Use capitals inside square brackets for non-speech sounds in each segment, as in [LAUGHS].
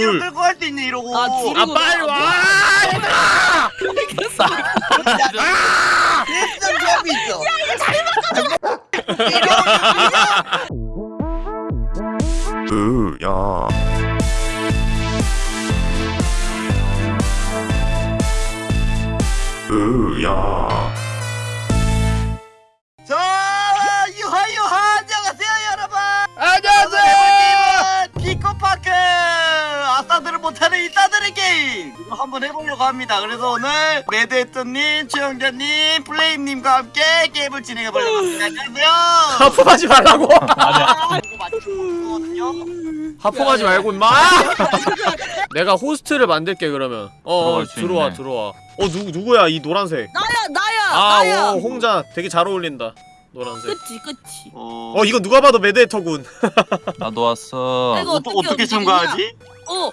줄. 끌고 갈 수 있네 이러고. 아, 줄이- 아 빨리 와 얘들아! 일단 랩이 있어. 으야 한번 해보려고 합니다. 그래서 오늘 매드헤터님, 최영자님, 플레임님과 함께 게임을 진행해보려고 합니다. 안녕하세요. 하품하지 말라고. 아, 이거 맞추거든요. 하품하지 말고 임마. [LAUGHS] 내가 호스트를 만들게 그러면. 어 들어와 있네. 들어와. 어 누, 누구야 이 노란색? 나야 나야 아 나야. 오 홍자. 되게 잘 어울린다 노란색. 그치 그치. 어, 어 이거 누가 봐도 매드헤터군. 나도 왔어. 이거 어, 어떻게 어떻게? 참가하지? 어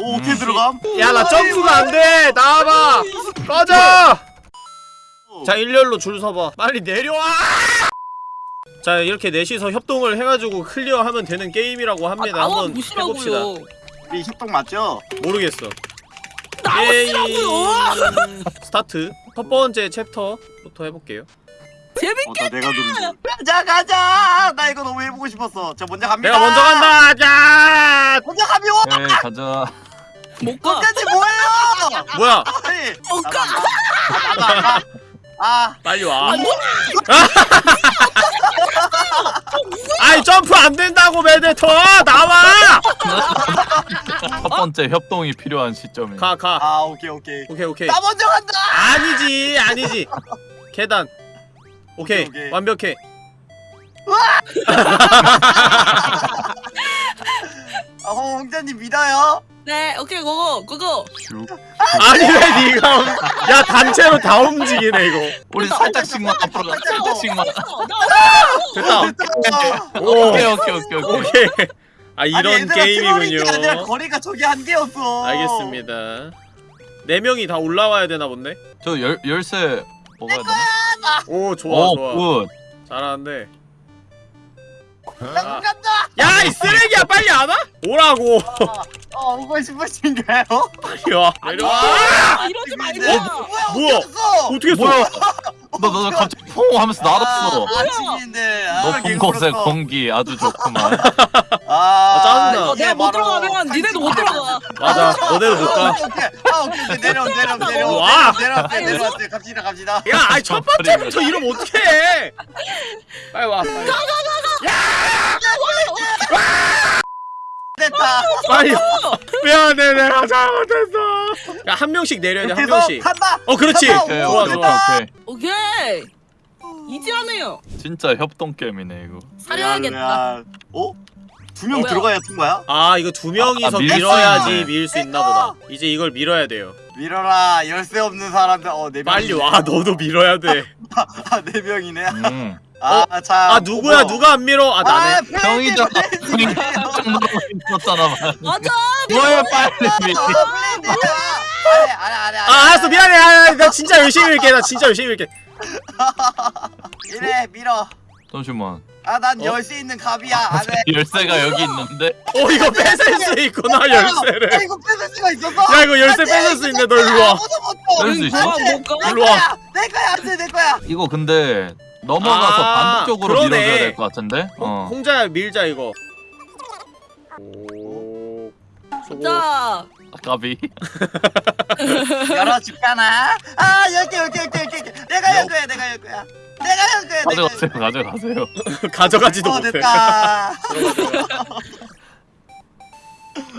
오 어떻게 음. 들어감? 야 나 점프가 안돼. 나와봐. 꺼져. 자 일렬로 줄 서봐. 빨리 내려와. 자 이렇게 넷이서 협동을 해가지고 클리어하면 되는 게임이라고 합니다. 아, 한번 해봅시다. 우리 협동 맞죠? 모르겠어. 나와시라고요? 스타트. 첫 번째 챕터부터 해볼게요. 재밌게 어, 나 내가 누르는 가자 가자. 나 이거 너무 해보고 싶었어. 저 먼저 갑니다. 내가 먼저 간다. 자. 먼저 가면 네 가자. 못 가. 끝까지 뭐예요? 뭐야? 아니 못 가. 아, 나도 안 가. 아, 빨리 와. 아니 [LAUGHS] 아이 점프 안 된다고 매드헤터 나와. 첫 번째 협동이 필요한 시점이. 가 가. 아, 오케이, 오케이. 오케이 오케이. 나 먼저 간다. 아니지 아니지. 계단. 오케이, 오케이, 오케이. 완벽해. [LAUGHS] 아, 홍자님 믿어요. 네 오케이 고고 고고 슉. 아니 왜 니가 움- 야 단체로 다 움직이네 이거 우리 살짝씩만 앞으로 가. 살짝씩만. 됐다 됐다. 오 오케이 오케이 오케이 오케이. 오케이 아 이런 아니, 얘들아, 트롤인 게 아니라 게임이군요 거리가 저기 한 개였어. 알겠습니다 네 명이 다 올라와야 되나 본데 저 열 열쇠 먹어야 되나? 오 좋아 오 좋아 굿. 잘하는데 나 아. 간다. 야이 쓰레기야 빨리 안 와? 오라고 어, 오고 싶으신가요? 와 내려와 아, 이러지 말고 어, 뭐야? 뭐야? 어땠어? 어떻게 써? 뭐야? 너너 갑자기 퐁 하면서 날았어. 아, 아침인데. 아, 높은 곳의 공기 아주 좋구만. [LAUGHS] 아, 짜증나. 어, 내가 못 들어가면 니네도 못 들어가 맞아 너네도 아, 못가 오케이, 오케이. 아, 오케이, 오케이. 내려, 내려, 내려. 와. 내려왔어요, 내려왔어요. 갑시다, 갑시다. 야 아니 첫 번째부터 이러면 어떡해 빨리 와 빨리 됐다. 빨리 와. [LAUGHS] 미안해 내가 잘못했어 야 한 명씩 내려야 돼한 명씩 간다. 어 그렇지 간다. 오케이 좋아 오케이 좋아 오케이. 오케이 이지하네요 진짜 협동 게임이네 이거. 사려야겠다 야, 어? 두 명 뭐야? 들어가야 통과야? 아 이거 두 명이서 아, 밀 밀어야지 수밀수 있나 보다 이제 이걸 밀어야 돼요 밀어라 열쇠 없는 사람들 어네 명. 빨리 와 너도 밀어야 돼아 [LAUGHS] 아네 명이네. 음. 아 자. 누구야 누가 안 밀어 아 나네 페이지, 형이잖아. 형이 깜짝 있었잖아. 맞아 뭐야 빨리 아, 아니. 아 알았어 미안해 아, 나 진짜 열심히 밀게 나 진짜 열심히 밀게 [LAUGHS] 이래 밀어. 잠시만. 아난 어? 열쇠 있는 갑이야. 안해. [LAUGHS] 열쇠가 여기 있는데. 어 이거 뺏을 수 있구나 아 열쇠를 이거 뺏을 수가 있었어? 야 이거 열쇠 뺏을 수 있네 너 일로 와 아무도 못 줘. 뺄수 있어? 뭐야 뭐가 내 일로 와. 거야. 내 거야 안돼 내 거야. 이거 근데 넘어가서 아, 반대쪽으로 그러네. 밀어줘야 될 것 같은데. 어. 어. 홍자야 밀자 이거 오 소고 자 아까비. 열어줄까나? 아 열개 열개 열개 열개. 내가 열 거야 내가 열 거야. 내가 열 거야. 가져가세요 가져가세요. [LAUGHS] 가져가지도 어 못해.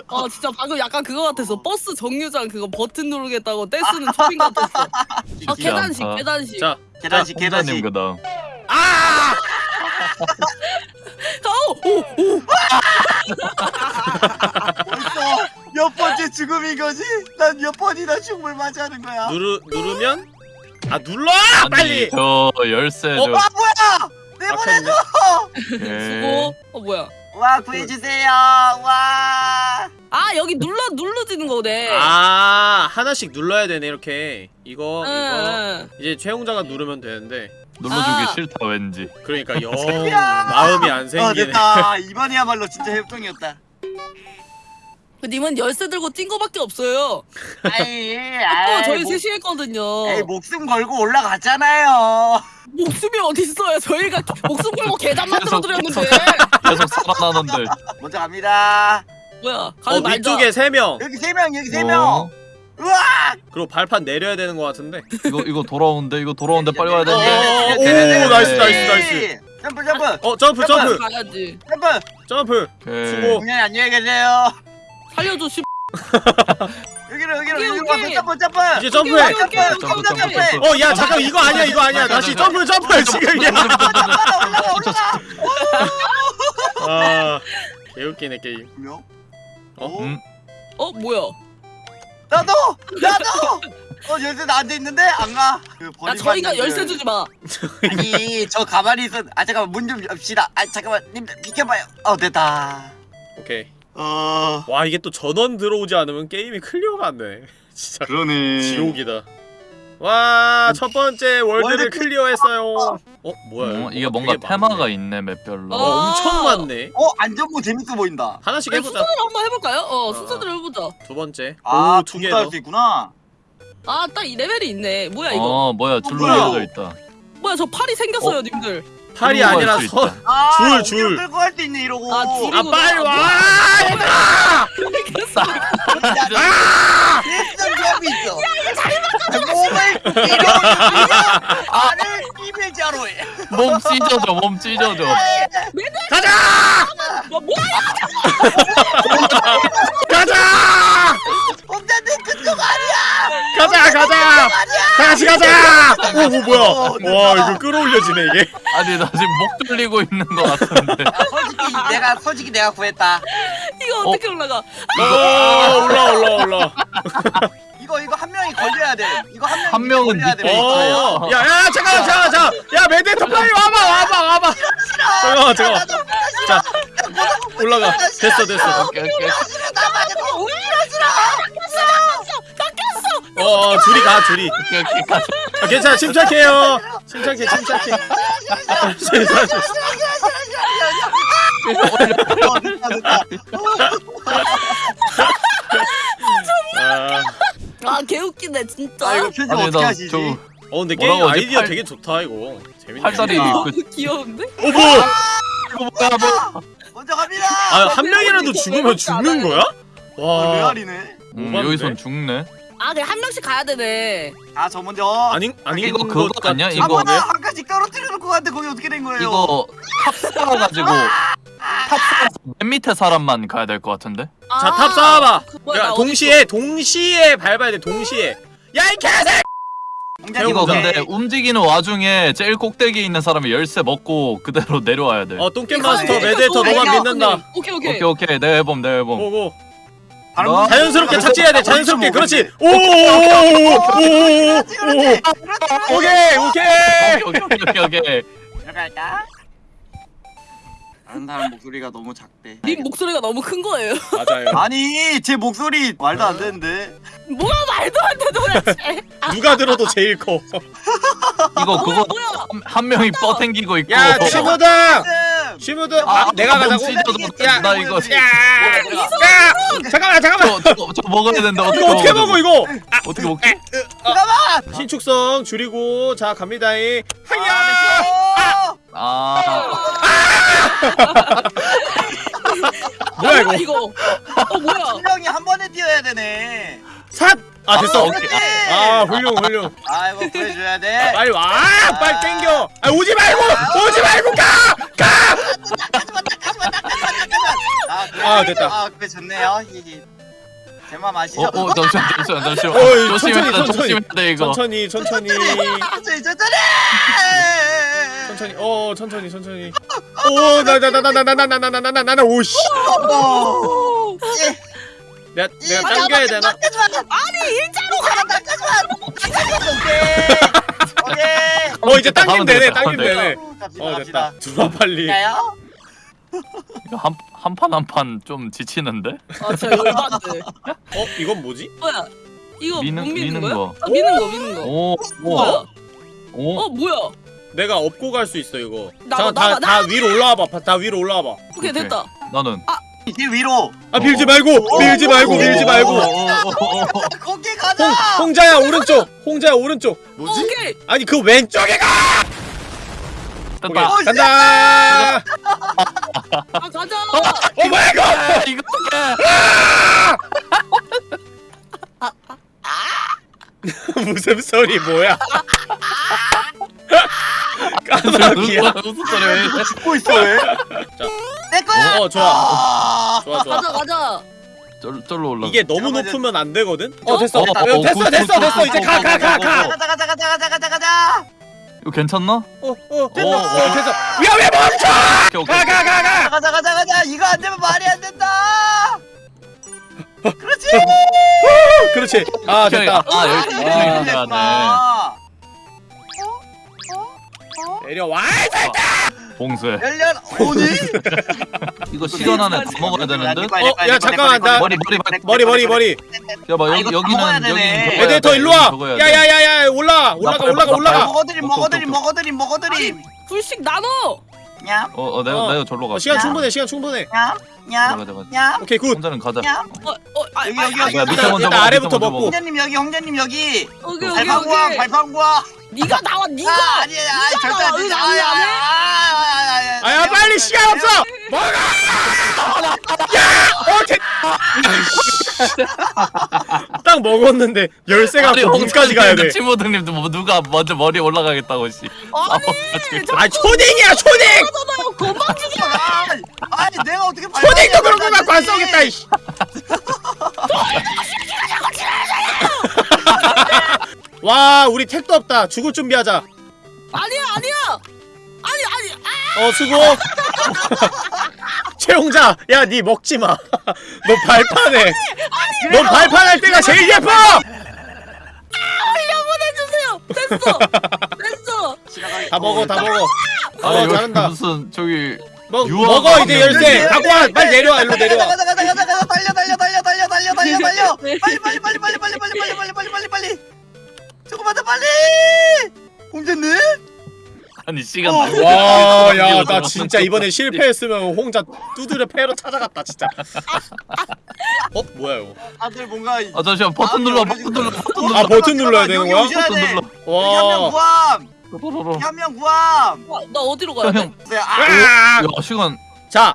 어 [LAUGHS] 진짜 방금 약간 그거 같았어 버스 정류장 그거 버튼 누르겠다고 떼쓰는 초딩 같았어 아 계단식. 계단식 자 계단식 계단식. 그다음. 아! 오오 벌써 몇 번째 죽음인 거지? 난 몇 번이나 죽음을 맞이하는 거야. 누르 누르면 아 눌러 아니 빨리 저 열쇠 어, 저. 와 뭐야? 내보내줘. 수고 어 뭐야 와 구해주세요. 와. 아 여기 눌러 눌러지는 거네 아 하나씩 눌러야 되네 이렇게 이거 이거 응, 이제 최홍자가 누르면 되는데 눌러주기 아. 싫다 왠지. 그러니까 영 [LAUGHS] 마음이 안어 생기네 됐다. 이번이야말로 진짜 협동이었다. 님은 열쇠 들고 뛴 거밖에 없어요. 아이, [LAUGHS] 어, 아이, 저희 목- 셋이 했거든요. 에이 목숨 걸고 올라갔잖아요. 목숨이 어디 있어요? 저희가 [LAUGHS] 목숨 걸고 계단 만들어 드렸는데. 계속 살아나는데. 먼저 갑니다. 뭐야? 어 가면 말자. 위쪽에 세 명. 여기 세 명, 여기 세 어, 명. 우와! 그리고 발판 내려야 되는 것 같은데. 이거 이거 돌아오는데 이거 돌아오는데 빨리 와야 어, 되는데. 오, 나이스, 나이스, 나이스. 점프, 점프, 어 점프 점프 가야지. 점프. 점프. 수고. 분명히 안녕히 계세요. 살려줘 씨. 여기로, 여기로, 여기로. 점프, 점프. 이제 점프해. 점프, 점프, 점프, 점프, 점프. 점프. 어야 잠깐 이거 아니야 이거 아니야 다시 점프 점프 지금이야. 올라가, 올라가, 올라가. 아 개웃기네 게임. 어? 어? 음. 어 뭐야? 나도, 나도. 어 열쇠 나한테 있는데 안 가. 그 야 버림받는 저희가 그- 열쇠 주지 마. 아니 저 가만히 있어. 아 잠깐만 문 좀 엽시다. 아 잠깐만 님들 비켜봐요. 어 됐다. 오케이. 어 와 이게 또 전원 들어오지 않으면 게임이 클리어가 안 돼. [LAUGHS] 진짜 그러네. 지옥이다. 와 첫 번째 월드를 월드 클리어했어요. 어 뭐야? 어, 이게 뭔가 테마가 많네. 있네 맵별로. 어 어. 엄청 많네. 어 안전모 재밌어 보인다. 하나씩 야, 해보자. 순서대로 한번 해볼까요? 어 어. 순서대로 해보자. 두 번째. 아 오 두 개 둘다 더. 할수 있구나. 아 딱 이 레벨이 있네. 뭐야 이거? 어 뭐야 줄로 뭐야? 이어져 있다. 뭐야 저 팔이 생겼어요 님들. 팔이 아니라 선. 아 줄, 줄. 끌고 갈수 있네 이러고. 아, 아 빨리 와 얘들아! 아! 예전 기업이 있어. 몸을 밀어주며 알을 비밀자로 해. 몸 찢어져 몸 찢어져. 가자! 뭐 뭐야? 가자! 혼자는 그쪽 아니야. 가자 가자! 같이 가자! 오, 오 뭐야? 와 이거 끌어올려지네 이게. 아니 나 지금 목 졸리고 있는 거 같은데. 야, 솔직히 내가 솔직히 내가 구했다. 이거 어떻게 올라가? 오 올라 올라 올라. [LAUGHS] 이거 이거 한 명이 걸려야 돼. 이거 한 명이 한 명은 걸려야 돼. 어, 야, 야, 잠깐, 잠깐, 잠깐. 야, 메데터 빨리 와봐, 와봐, 와봐. 잠깐만, 잠깐만. 자, 올라가. 됐어, 됐어. 오케이 오케이. 어, 어, 둘이 가, 둘이. 오케이 오케이 가자. 아, 괜찮아, 침착해요. 침착해, 침착해. [LAUGHS] 아, [LAUGHS] 아 개웃기네 진짜. 아 이거 편집 아니 어떻게 하시지? 나저 어, 근데 게임 뭐라고 하지? 아이디어 팔- 되게 좋다, 이거. 재밌네. 팔다리 아. 입고 귀여운데? 어, 뭐? 이거 뭐야 뭐. 먼저 갑니다. 아, 한 명이라도 죽으면 죽는 거야? 어, 와. 레알이네. 음, 오반데? 여기선 죽네. 아 그래 한 명씩 가야 되네. 아 저 먼저. 아닌, 아닌 이거 것 그거 같- 아니야? 이거 아무나 한 칸씩 떨어뜨려 놓고 갔는데 거기 어떻게 된 거예요? 이거 탑 쌓아가지고 탑 쌓아서 맨 밑에 사람만 가야 될 것 같은데? 자, 탑 쌓아봐. 그 야, 동시에, 동시에 밟아야 돼, 동시에. 야, 이 개새! 이거. 근데 움직이는 와중에 제일 꼭대기에 있는 사람이 열쇠 먹고 그대로 내려와야 돼. 어, 똥겜 이거 마스터, 이거 너만 이거 믿는다. 오케이 오케이. 오케이 오케이 내가 해봄 내가 해봄. 고고. 나- 자연스럽게 아, 착지해야 돼. 그렇죠, 자연스럽게. 뭐. 그렇지. 그렇지, 그렇지. 오오오오오. 그렇지, 그렇지. 오케이 오케이. 오케이 오케이 오케이 오케이. 들어갈까? 다른 사람 목소리가 너무 작대. 님 목소리가 너무 큰 거예요. 맞아요. 아니 제 목소리 말도 안 되는데. 뭐가 말도 안 돼 도대체. 누가 들어도 제일 커. 이거 그거? 한, 한 명이 뻗탱기고 있고. 야 치무등. 음. 치무등. 아, 아, 내가 가자고. 야, 나 이거 야. 야. 잠깐만 잠깐만. 저, 저, 저 먹어야 되는데 어떻게 이거 어떻게 먹어 이거? 아, 어떻게 먹지? 잠깐만. 신축성 줄이고 자 갑니다잉. 하야. 아, 아 뭐야 이거? 이거. 어 뭐야? 한 명이 한 번에 뛰어야 되네. 삿. 아 됐어. 아, 오케이. 아 훌륭 훌륭. 아 이거 구해줘야 돼. 빨리 와. 빨리 땡겨. 아 오지 말고 오지 말고 가. 가. 아. 아, 됐다. 아 그래 좋네요. 히히. 제맘 아시죠? 어, 어, 잠시만, 잠시만, 잠시만. 어이, 조심해야 천천히. 조심해야 돼, 이거. 천천히 천천히. 천천히 천천히. 천천히 어 천천히 천천히 오나나 나 나 나 나 나 나 나 나나 오씨 오. 내가 내가 당겨야 되나 아니 일자로 가. 낚아주마. 오케이. 오케이. 어 이제 가면 되네 가면 되네 갑시다 어. 됐다 들어와 빨리 가요? 이거 한, 한판 한 판 좀 지치는데? 아 진짜 열받네. 어 이건 뭐지 뭐야? 이거 미는- 못 미는, 거야? 거. 아, 미는 거 미는 거. 오, 뭐야? 오, 오. 어 뭐야? 내가 업고 갈 수 있어 이거 나가, 잠깐 나가, 다, 다 위로 올라와 봐 다 위로 올라와 봐 오케이 됐다. 나는. 길 위로. 아 밀지 말고 밀지 말고 밀지 말고. [LAUGHS] 거기 가자. 홍 홍자야 오른쪽. 홍자야 오른쪽. 뭐지? 오케이. 아니 그 왼쪽에 가. 어, 간다. 아 가자. 어 뭐야 이거? 아, 이거 어떡해. [LAUGHS] 무슨 소리 뭐야 [LAUGHS] 까마귀야. 무슨 소리 왜? 죽고 있어 왜? 내 거야! 어 좋아. 아, 좋아 좋아. 가자 가자. 절, 절로 올라. 이게 너무 높으면 안 되거든? 어? 됐어. 어, 어, 어, 됐어 굿, 됐어 굿, 됐어. 굿, 이제 굿, 가 굿, 가 굿, 가 굿, 가. 굿. 가자 가자 가자 가자 가자 가자! 이거 괜찮나? 어어어어. 됐어. 야왜 멈춰! 오케이. 가가 가 가. 가자 가자 가자 이거 안 되면 말이 안 된다! [LAUGHS] 그렇지! 그렇지. 아 됐다. 아 여기 아. 여기 가야 돼. 아, 내려와 봉쇄. 열려 오니 [LAUGHS] 이거 시간 안에 다 먹어야 되는데. 어, 야, 잠깐만, 나- 머리 머리 머리. 머리 머리 머리 야봐 아, 여기 여기는 되네. 여기는 네, 에데이터 일로 와 야야야야 올라 올라가 올라가 올라가 먹어드림 먹어드림 오케이. 먹어드림 먹어드림 둘씩 나눠. 냠 어 어 내가 어. 내가 절로 가. 어, 시간 충분해 시간 충분해 냠, 가자 가자. 냠, 오케이 good 홍자님 가자. 냠. 어, 어, 아, 여기, 아, 여기, 아, 여기. 야 밑에 일단 먼저 일단 먹어, 아래부터 먹고. 홍자님 여기, 홍자님 여기. 오케이 오케이 발판구와, 오케이. 발판구와. 네가 나와 네가. 아, 아니야, 아, 네가 절대. 안 돼. 응, 아, 아. 아, 아, 아, 아, 아야 아, 빨리 아, 시간 아, 없어 먹어 야 오케이 딱 먹었는데 열쇠 갖고 문까지 가야 돼 친구들님도 뭐 누가 먼저 머리 올라가겠다고 씨. 아니. 아 초딩이야 초딩 죽여. 아니, 아니, 내가 어떻게 초딩도 그런 거 갖고 안. 싸우겠다 이씨 와 우리 택도 없다 죽을 준비하자 아니야 아니야. 아니 아니. 아, 어 수고 최용자 야 니 먹지마 너 발판해 너 발판할 때가 제일 예뻐 보내주세요. 됐어. 됐어. 다 먹어 다 먹어 어 잘한다 무슨 저기 먹, 먹어 이제 한 열쇠 열쇠, 빨리 내려와 일로 내려와 가자, 가자, 가자, 가자, 달려, 달려, 달려, 달려, 달려, 달려, 달려. 빨리, 빨리, 빨리, 빨리, 빨리, 빨리, 빨리, 빨리, 빨리, 빨리, 빨리, 빨리. 조금만 더 빨리. 홍자님? 아니 시간 어. 날- 와, 야, 이거 나좀 진짜 좀- 이번에 실패했으면 홍자 두드려 패로 찾아갔다, 진짜. [LAUGHS] 어, 뭐야 이거? 다들 뭔가 아 잠시만 버튼 눌러 버튼 눌러 버튼 눌러 아, 버튼 눌러야 되는 거야? 버튼 돼. 눌러. 여기 한명 와, 구함. 또로로로. 여기 한명 구함. 와, 나 어디로 가야 돼? 형. 네, 아, 아! 야 시간 자,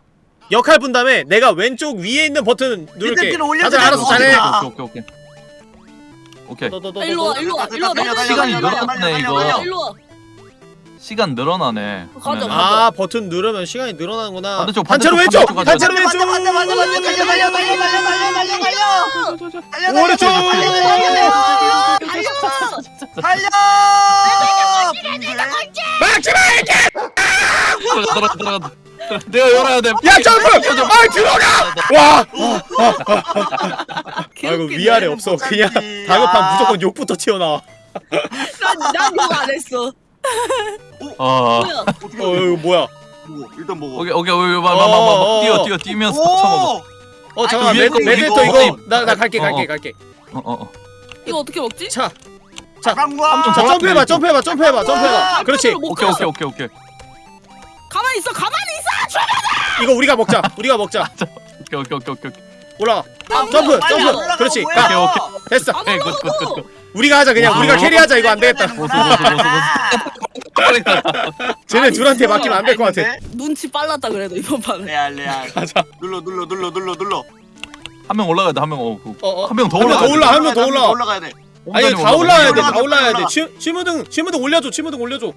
역할 분 다음에 내가 왼쪽 위에 있는 버튼 누를게. 다들 알아서 잘해. 거지. 오케이 오케이 오케이. 오케이. 너, 너, 너, 아, 일로 너, 와 너. 일로 와 일로 와. 달려, 달려, 시간이 늘어났네, 이거. 달려, 달려. 일로 와. 시간 늘어나네. 가자. 가자. 아, 버튼 누르면 시간이 늘어나는구나. 반대쪽, 반대쪽, 왼쪽! 가자. 왼쪽! 맞아, 맞아, 맞아, 맞아. 달려, 달려, 달려, 달려, 달려, 달려, 달려. 오른쪽! 달려, 달려. 막지 마! 들어가 들어가 들어가. 내가 열어야 돼. 야, 점프! 아, 들어가! 와! 아이고, 위아래 없어. 그냥 다급한 무조건 욕부터 튀어나와. 난난욕안 했어. 어. 뭐야? 어, 이거 뭐야? 먹어, 일단 먹어. 오케이 오케이 오케이 어, 막막막 어. 뛰어 뛰어 뛰면서 쳐먹어. 오! 어, 잠깐만, 그 메, 위에 거, 매드헤터 위에 거. 이거. 나, 나 갈게, 어, 갈게, 어. 갈게. 어어 어. 이거 어떻게 먹지? 자, 자. 자, 더 점프해봐, 점프해봐, 점프해봐, 점프해봐. 그렇지. 못 오케이 가. 오케이 오케이 오케이 가만히 있어 가만히 있어. 이거 우리가 먹자. 우리가 먹자. 오케이 오케이 오케이 오케이. 올라가. 아, 점프, 점프. 그렇지. 가. 오케이, 됐어. 안 오케이, good, good, good, 올라가고. good. 우리가 하자 그냥. 와. 우리가 carry하자. 이거 안 되겠다. 쟤네 둘한테 맡기면 안 될 것 같아. 눈치 빨랐다 그래도 이번 판에. 레알 레알. 가자. 눌러 눌러 눌러 눌러 눌러. 한 명 올라가야 돼. 한 명 어. 그. 어, 어. 한명더 한명 올라가야 더 올라. 한 명 더 올라. 올라가야 돼. 아니 다 올라야 돼. 다 올라야 돼. 치무등, 치무등 올려줘. 치무등 올려줘.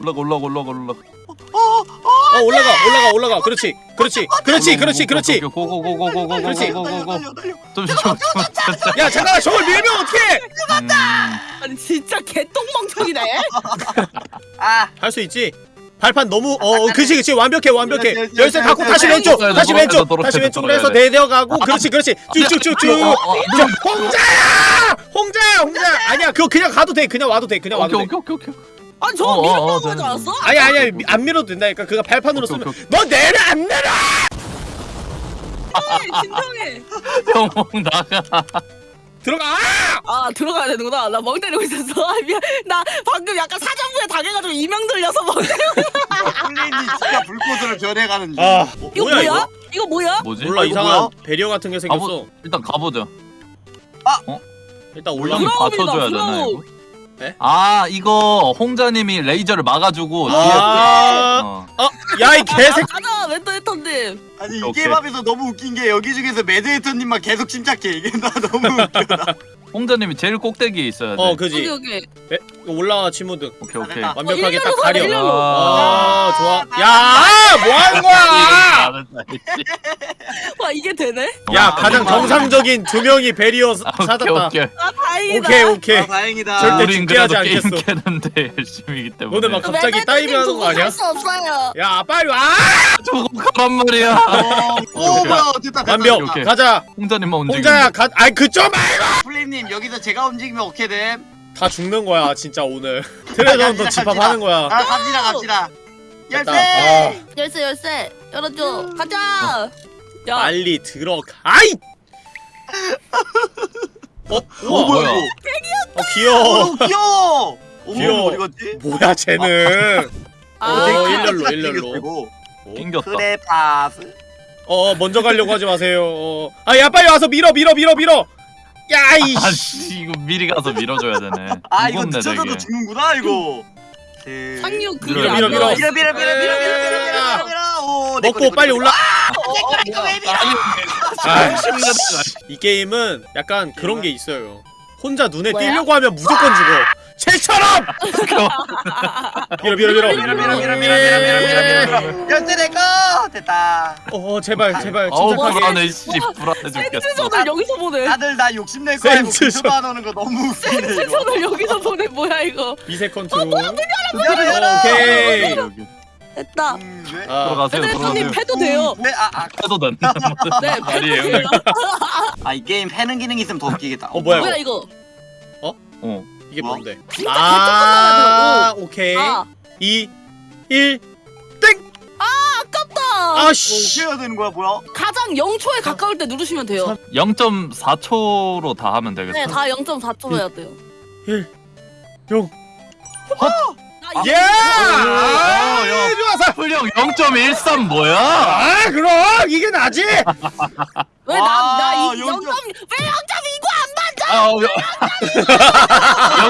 올라가 올라가 올라가 올라가. 어 올라가, 올라가, 올라가. 그렇지, 그렇지, 그렇지, 그렇지, 그렇지. 고고고고고고고고고고. 그렇지. 달려 달려 달려 달려. 잠시 잠시 잠시. 야 잠깐만, 저걸 밀면 어떡해? 음. 아니 진짜 개똥멍청이네. 아. 할 수 있지. 발판 너무 어, 어 그렇지 그렇지 완벽해 완벽해 열쇠, 갖고 다시. 왼쪽 다시 왼쪽 다시 돼, 왼쪽으로 해서 돼. 내려가고 그렇지 그렇지 쭉쭉쭉쭉 어, 어, 저, 홍자야 홍자야 홍자야 아니야 그거 그냥 가도 돼 그냥 와도 돼 그냥 와도 돼 오케이 오케이 오케이. 아니 저 어, 어, 밀어먹는 어, 줄 네, 알았어? 아니야 아니야 미- 안 밀어도 된다니까 그거 발판으로 오케이, 쓰면 오케이, 너 내려 안 내려 진정해. [LAUGHS] 형 나가. 들어가 아 들어가야 되는구나. 나 멍 때리고 있었어. [LAUGHS] 아, 미안. 나 방금 약간 사전부에 당해가지고 이명 들려서 멍 때리고. 플레인이 [LAUGHS] 진짜 불꽃으로 변해가는 중. 아 이거 뭐야? 이거 이거 뭐야? 뭐지? 몰라 아, 이상한 뭐야? 배리어 같은 게 생겼어. 일단 가보자. 일단 올랑이 올라. 브라운이다, 받쳐줘야 되나. 이거? 네? 아 이거 홍자님이 레이저를 막아주고 뒤에 아, 어. 야이 개새. 가자 멘토 헤터님. 아니 이 오케이. 게임 하면서 너무 웃긴 게 여기 중에서 매드헤터님만 계속 침착해 이게 나 너무 웃겨 나. 홍자님이 제일 꼭대기에 있어야 돼. 어 여기 그지. 여기. 올라와 치무드. 오케이 오케이. 완벽하게 어, 딱 일렬로 가려. 일렬로. 아 좋아. 아, 야, 뭐 하는 거야? 와 이게 되네? 야, 아, 가장. 정상적인 두 명이 barrier 사- 아, 오케이 찾았다. 오케이. 아 다행이다. 오케이, 오케이. 아, 다행이다 절대 우린 죽게 하지 그래도 게임 않겠어. 캐는데 [LAUGHS] 열심히기 때문에. 너네 막 갑자기 다이빙 하는 거 아니야? 수 없어요. 야, 빨리 와! 저거 가란 말이야. 어, 오 오케이. 뭐야 됐다 됐다 완벽. 오케이. 가자. 홍자님만 움직이면. 홍자야, 가. 아이 그쪽 말고. 플레임님 여기서 제가 움직이면 어떻게 됨? 다 죽는 거야, 진짜 오늘. 트레전도 [LAUGHS] 갑시다, 집합하는 거야. 아 갑시다 갑시다. 열쇠 열쇠 열쇠 열어줘. 가자. 야 빨리 들어가. 아이. [LAUGHS] 어, 어 우와. 뭐야 뭐야? 이거 어, 귀여워. 어 귀여워 어머 귀여워. 어디 갔지? 뭐야, 쟤는. 아, 어, 되게 일렬로, 일렬로. 생겼고. 낑겼다. 그래 파스 어, 먼저 가려고 하지 마세요. 어. 아, 야, 빨리 와서 밀어, 밀어, 밀어, 밀어. 야, 이. 아씨 이거 미리 가서 밀어줘야 되네. 아 이거 되게. 죽는구나 이거 네. 상륙 그게 밀어, 안 밀어, 밀어. 밀어 밀어 밀어 밀어 밀어 밀어 오, 먹고 거, 빨리. 올라. 아, 심각하다. 이 게임은 약간 그런 게 있어요. 혼자 눈에? 띄려고 하면 무조건 죽어. 쟤처럼! 밀어, 밀어, 밀어. 밀어 밀어 밀어 밀어 밀어 밀어 밀어 밀어 열쇠 내거 됐다 어, 제발, 제발. 어우 침착하게. 불안해 씨 불안해 죽겠어. 센트전을 여기서 보내. 다들 나 욕심낼 거야 이거 안 오는 거 너무 웃기네 이거 센트전을 여기서 보내 뭐야 이거. 미세 컨트롤. 열어 열어 오케이. 됐다. 음, 왜? 아, 들어가세요 들어가세요. 패도 돼요. 네, 아, 아, 해도 된다. [LAUGHS] 네 말이 패도 돼요. 아, 이 게임 패는 기능이 있으면 더 웃기겠다. 어, 뭐야, 뭐야 이거? 이거? 어. 이게 뭐? 뭔데? 진짜 아, 오케이. 아 2, 1, 아깝다. 아, 뭐, 씨. 어떻게 해야 되는 거야, 뭐야? 가장 0초에 가까울 때 누르시면 돼요. 0.4초로 다 하면 되겠다. 네, 다 0.4초로 해야 돼요. 1, 0. 나 예! 이거- 아, 야. 좋아서. 풀령 0.13 뭐야? 아, 그럼 이게 나지. [LAUGHS] 왜 와, 나 나 이 0. 0.- 왜0.29 안 맞아? 아,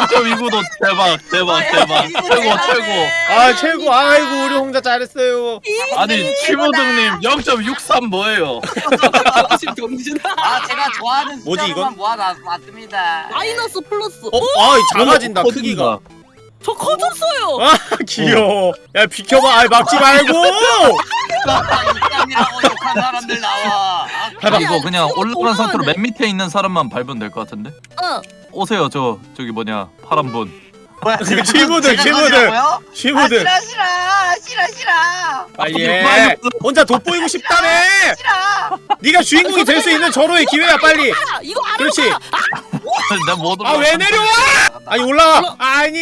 0.29도 [LAUGHS] 대박 대박 대박 이거 최고. 최고. 아, 최고. 아이고, 우리 홍자 잘했어요. 아니 치무등님 0.63 뭐예요? [LAUGHS] 아, 제가 좋아하는 뭐지, 숫자로만 이건? 모아놨습니다. 마이너스 플러스. 어, 아, 작아진다 커진다. 크기가. 저 커졌어요. 아, [LAUGHS] 귀여워. 야, 비켜봐. 아, 막지 말고. 아, 이lam이라고 욕한 사람들 나와. 아, 해봐 아니, 이거 아니, 그냥 올라간 상태로 맨 밑에 있는 사람만 밟으면 될 것 같은데? 어. 오세요 저 저기 뭐냐 파란 분. 뭐야, 지금 제가 친구들. 거지라고요? 아. 싫어, 싫어, 싫어, 싫어, 빨리 아, 해. 빨리. 혼자 돋보이고 싶다며. 싫어. 네가 주인공이 될 수 있는 절호의 기회야, 빨리. 아, 이거 아래로 그렇지. 못 아, 왜 내려와? 아니, 올라와. 아니.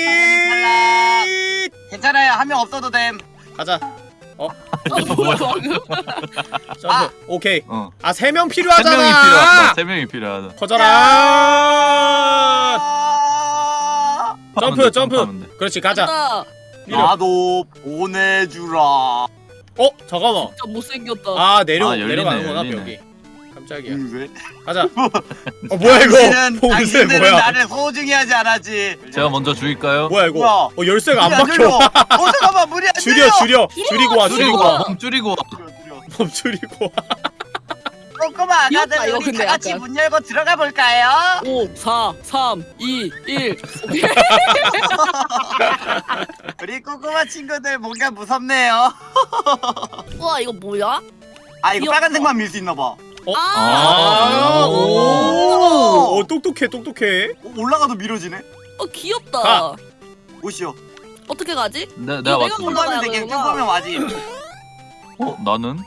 괜찮아요, 한 명 없어도 됨. 가자. 어? 점프. [LAUGHS] 아. 오케이. 어. 아, 세명세 필요하잖아. 명이 필요하다. 세 명이 필요하다. 커져라. 아, 점프, 돼, 점프. 돼. 그렇지, 가자. 나. 나도 보내주라. 어, 잠깐만. 진짜 못생겼다. 아, 내려 아, 열리네, 내려가는구나, 열리네. 벽이. 깜짝이야. 음, 왜? 가자. [LAUGHS] 어, 뭐야 이거? 당신은, 봉쇄 당신들은 뭐야? 나를 소중히 하지 않았지. 제가 먼저 죽일까요? 뭐야 이거? 뭐야? 어, 열쇠가 안. 박혀. [LAUGHS] 어 잠깐만 문이 안 줄여. 줄여. 줄이고 와, 줄이고 줄이고 와. 줄이고 와. 멈 줄이고 와. 꼬꼬마 귀엽다, 아가들 이거 우리 근데 다 같이 약간. 문 열고 들어가 볼까요? 5, 4, 3, 2, 1. 오케이. 우리 꼬꼬마 친구들 뭔가 무섭네요. [LAUGHS] 우와 이거 뭐야? 아 이거 귀엽다. 빨간색만 밀 수 있나 봐. 어? 아, 아, 오. 오. 어, 똑똑해, 똑똑해. 어, 올라가도 밀어지네. 어 귀엽다. 가. 오시오. 어떻게 가지? 내, 내가 내가 맞춰. 올라- 쭉 가면 되게 쭉 그러구나. 가면 와지. 어 나는?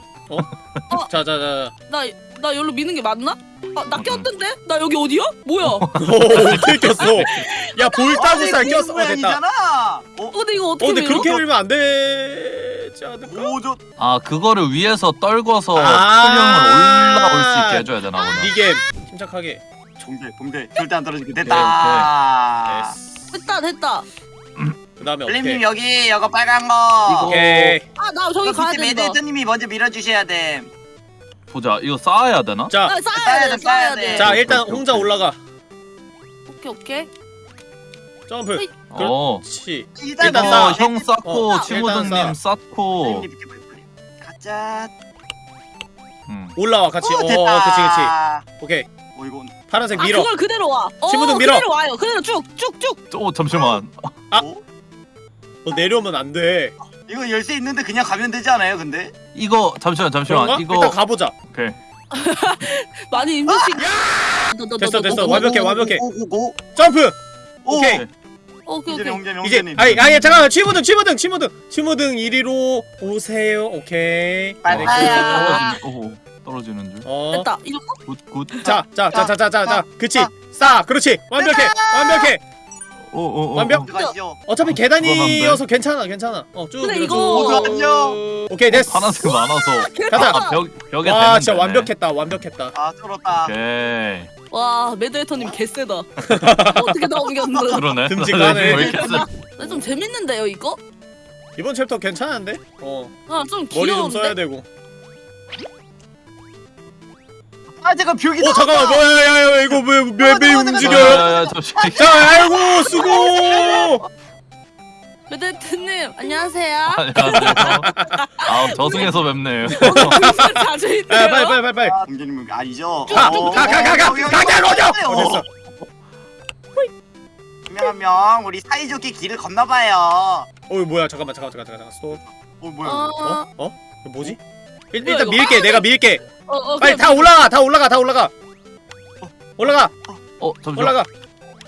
자, 자, 자. 나, 나 여기로 미는 게 맞나? 아, 나 꼈던데? 나 여기 어디야? 뭐야? 어, [LAUGHS] 오, 어떻게 꼈어? 야, 볼따구살 어, 꼈어. 어, 됐다. 모양이잖아. 어? 근데 이거 어, 어떻게 근데 밀어? 그렇게 밀면 안 되지 않을까? 오 저 아 그거를 위에서 떨궈서 아. 풀령을 올라올 수 있게 해줘야 되나 보다. 이게 침착하게. 정대 봉대 절대 안 떨어지게 오케이, 됐다. 됐어. 됐다 됐다. 그 다음에 블림님 어떻게? 여기 이거 빨간 거. 오케이. 아 나 저기 이거 가야 그때 된다. 매드헤드님이 먼저 밀어주셔야 돼. 보자. 이거 쌓아야 되나? 자, 아, 쌓아야 쌓아야 돼 돼, 쌓아야 돼 돼. 자 일단 오케이, 홍자 오케이. 올라가. 오케이 오케이 점프. 어. 그렇지. 일단 일단 이거 쌓아. 형 쌓고 어, 친구등님 일단 쌓고. 가자. 음. 올라와 같이. 오, 어, 됐다. 어, 그치 그치. 오케이. 어 이건 파란색 아 밀어. 그걸 그대로 와 어, 친구들 밀어. 그대로 와요 그대로 쭉쭉쭉 오 잠시만. 아. 어? 너 내려오면 안 돼. 이거 열쇠 있는데 그냥 가면 되지 않아요? 근데 이거 잠시만 잠시만. 그런가? 이거 일단 가보자. 오케이. [LAUGHS] 많이 힘드시 됐어, 됐어. 완벽해, 완벽해. 오오오 점프. 오. 오케이. 오케이 오케이 이제. 아니 아니 잠깐만 치무등 치무등 치무등 치무등 이리로 오세요. 오케이. 빨리. 그- 떨어지는 오 떨어지는 줄. 어. 됐다 이거 good good. 자, 자, 자, 자, 자, 자, 그치. 자. 싸. 그렇지. 완벽해. 완벽해. 오오오. 완벽. 가시죠. 어차피 그건 안 계단이어서 괜찮아. 괜찮아. 어, 쭉 근데. 이거- 잠깐만요. 오케이, 됐어. 파란색 많아서. [LAUGHS] 가자. 아, 벽 벽에 와, 진짜 되네. 완벽했다. 완벽했다. 아 쫄았다. 오케이. 와 매드헤터님 개쎄다 [LAUGHS] 어떻게 다 옮겼는데 그러네. 듬직하네. [LAUGHS] 왜 이렇게 세? 근데 좀 재밌는데요 이거? 이번 챕터 괜찮은데? 어. 아좀 머리 좀 써야 귀여운데? 되고. 아 잠깐 벽이. 어, 잠깐만. 나왔다. 뭐야, 야, 야, 이거 왜, 왜, 왜 잠깐만, 움직여요? 자, 아이고, 수고! 매드헤터님 안녕하세요 [LAUGHS] 안녕하세요. 아 저승에서 뵙네요. [LAUGHS] 불사 자주 야, 있네요 빨리, 빨리, 빨리, 빨리. 아, 공주님 아니죠? 가, 어, 가, 가, 가, 가, 여기, 여기, 가, 가, 여기, 로저! 여기, 어, 여기. 됐어. 한명 우리 사이좋게 길을 건너봐요. 어, 뭐야, 잠깐만, 잠깐만, 잠깐만, 잠깐만, 스톱. 어 뭐야? 어, 어? 어? 뭐지? 일, 일단? 밀게, 내가 밀게. 어, 어, 빨리 그래, 다 올라가, 다 올라가, 다 올라가. 올라가, 어 잠시만. 올라가.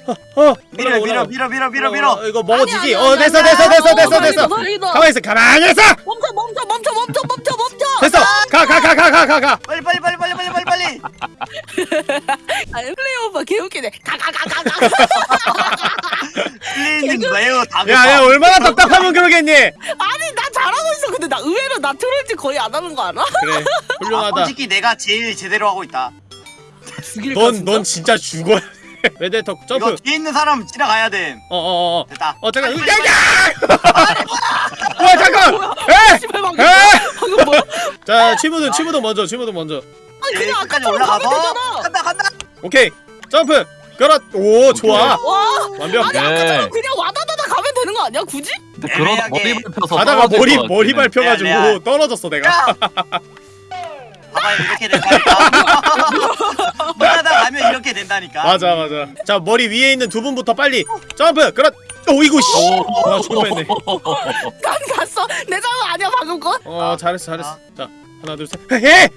어, 어, 밀어 밀어. 밀어 밀어 밀어 어, 밀어. 어, 이거 먹어지지? 아니, 아니, 어, 됐어, 됐어, 됐어, 됐어, 됐어. 가만히 있어, 가만히 있어! 멈춰 멈춰 멈춰 멈춰 멈춰 멈춰 됐어! 가, 가, 가, 가, 가, 가! 빨리 빨리 빨리 빨리 빨리 빨리 빨리. [LAUGHS] 아 플레이 오빠 개웃기네 가 가 가 가가 플레이님 매우 다급하. 야, 야, 얼마나 답답하면 그러겠니? 아니 나 잘하고 있어 근데 나 의외로 나 트롤즈 거의 안 하는 거 알아? 그래, 아, 훌륭하다. 솔직히 내가 제일 제대로 하고 있다. 죽일까 넌? 넌 진짜 죽어야 돼. 이거 점프. 뒤에 있는 사람 지나가야 돼. 어, 어, 어. 됐다. 어, 잠깐. 빨리, 야, 빨리, [LAUGHS] 야! 와, 잠깐! 에! 방금 에! 방금 뭐야? 자, 치무든, 치무든 먼저, 치무든 먼저. 아니 제일 그냥 아까처럼 가면 올라가서 되잖아 간다 간다. 오케이. 점프. 그렇. 오, 좋아. 와 완벽. 아니 네. 아까처럼 그냥 와다다다 가면 되는 거 아니야 굳이? 근데 그러다. 머리 밟혀서 가다가 머리 것 머리. 밟혀가지고. 떨어졌어 내가. [LAUGHS] 야. 봐봐 이렇게 된다니까. [LAUGHS] 물하다 가면 이렇게 된다니까. 맞아 맞아. 자 머리 위에 있는 두 분부터 빨리 점프. 그렇. 오이고 씨. 오. 와 죽어했네. 난 갔어 내 잘못 아니야 방금 건? 어 아, 잘했어 잘했어. 아. 자 하나 둘 셋. 해.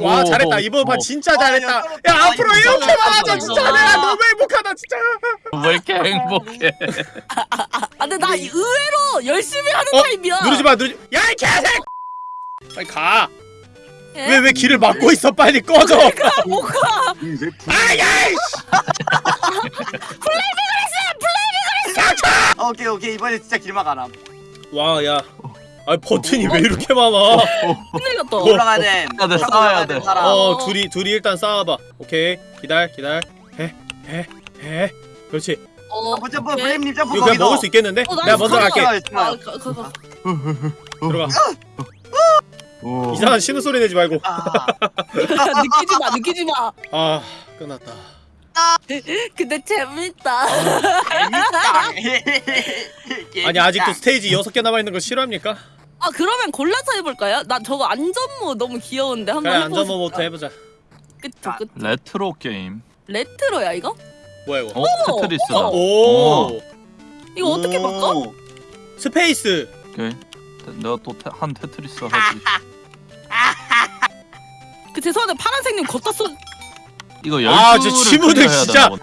와 오, 잘했다 오, 이번 판 오. 진짜 아, 잘했다. 야, 야 떨어졌다. 앞으로 이거 이렇게. 말하자 진짜 아. 내가 너무 행복하다 진짜. 왜 이렇게 행복해? [LAUGHS] 아 근데 나 의외로 열심히 하는 어? 타입이야 누르지 마 누르지. 야이 개새. 빨리 가. 예? 왜왜 길을 막고 있어 빨리 꺼져. 뭐가 아야이. [LAUGHS] 아, 오케이 오케이 이번에 진짜 길막 안 함. 와 야. 아 버튼이 왜 이렇게 많아? 났다 뭐? 올라가야 돼. 돼, 타고 싸워야 돼. 어 둘이 둘이 일단 싸워봐. 오케이 기다려 기다려. 해 해 해 그렇지. 어, 점프 점프 오케이. 블레임님 점프 거기서. 먹을 수 있겠는데? 어, 나 내가 먼저. 갈게. 아. 가, 가, 가. 들어가. 오. 이상한 신음 소리 내지 말고. 아, 느끼지 마, 느끼지 마. 아 끝났다. [LAUGHS] 근데 재밌다. 재밌다. [LAUGHS] 아니 아직도 스테이지 6개 남아 있는 거 싫어합니까? 아 그러면 골라서 해볼까요? 나 저거 안전모 너무 귀여운데 한번 그래 해보고 안전모부터. 해보자. 그쵸, 그쵸. 레트로 게임. retro야 이거? 뭐야 이거? 어 테트리스다. 어, 오 이거 어떻게 바꿔? space. 오케이. 내가 또 한 테트리스 하지. 그 죄송한데 파란색님 걷다 쏘. 이거 아, 열두를 저 친구들 클리어해야 진짜. 되나 보네.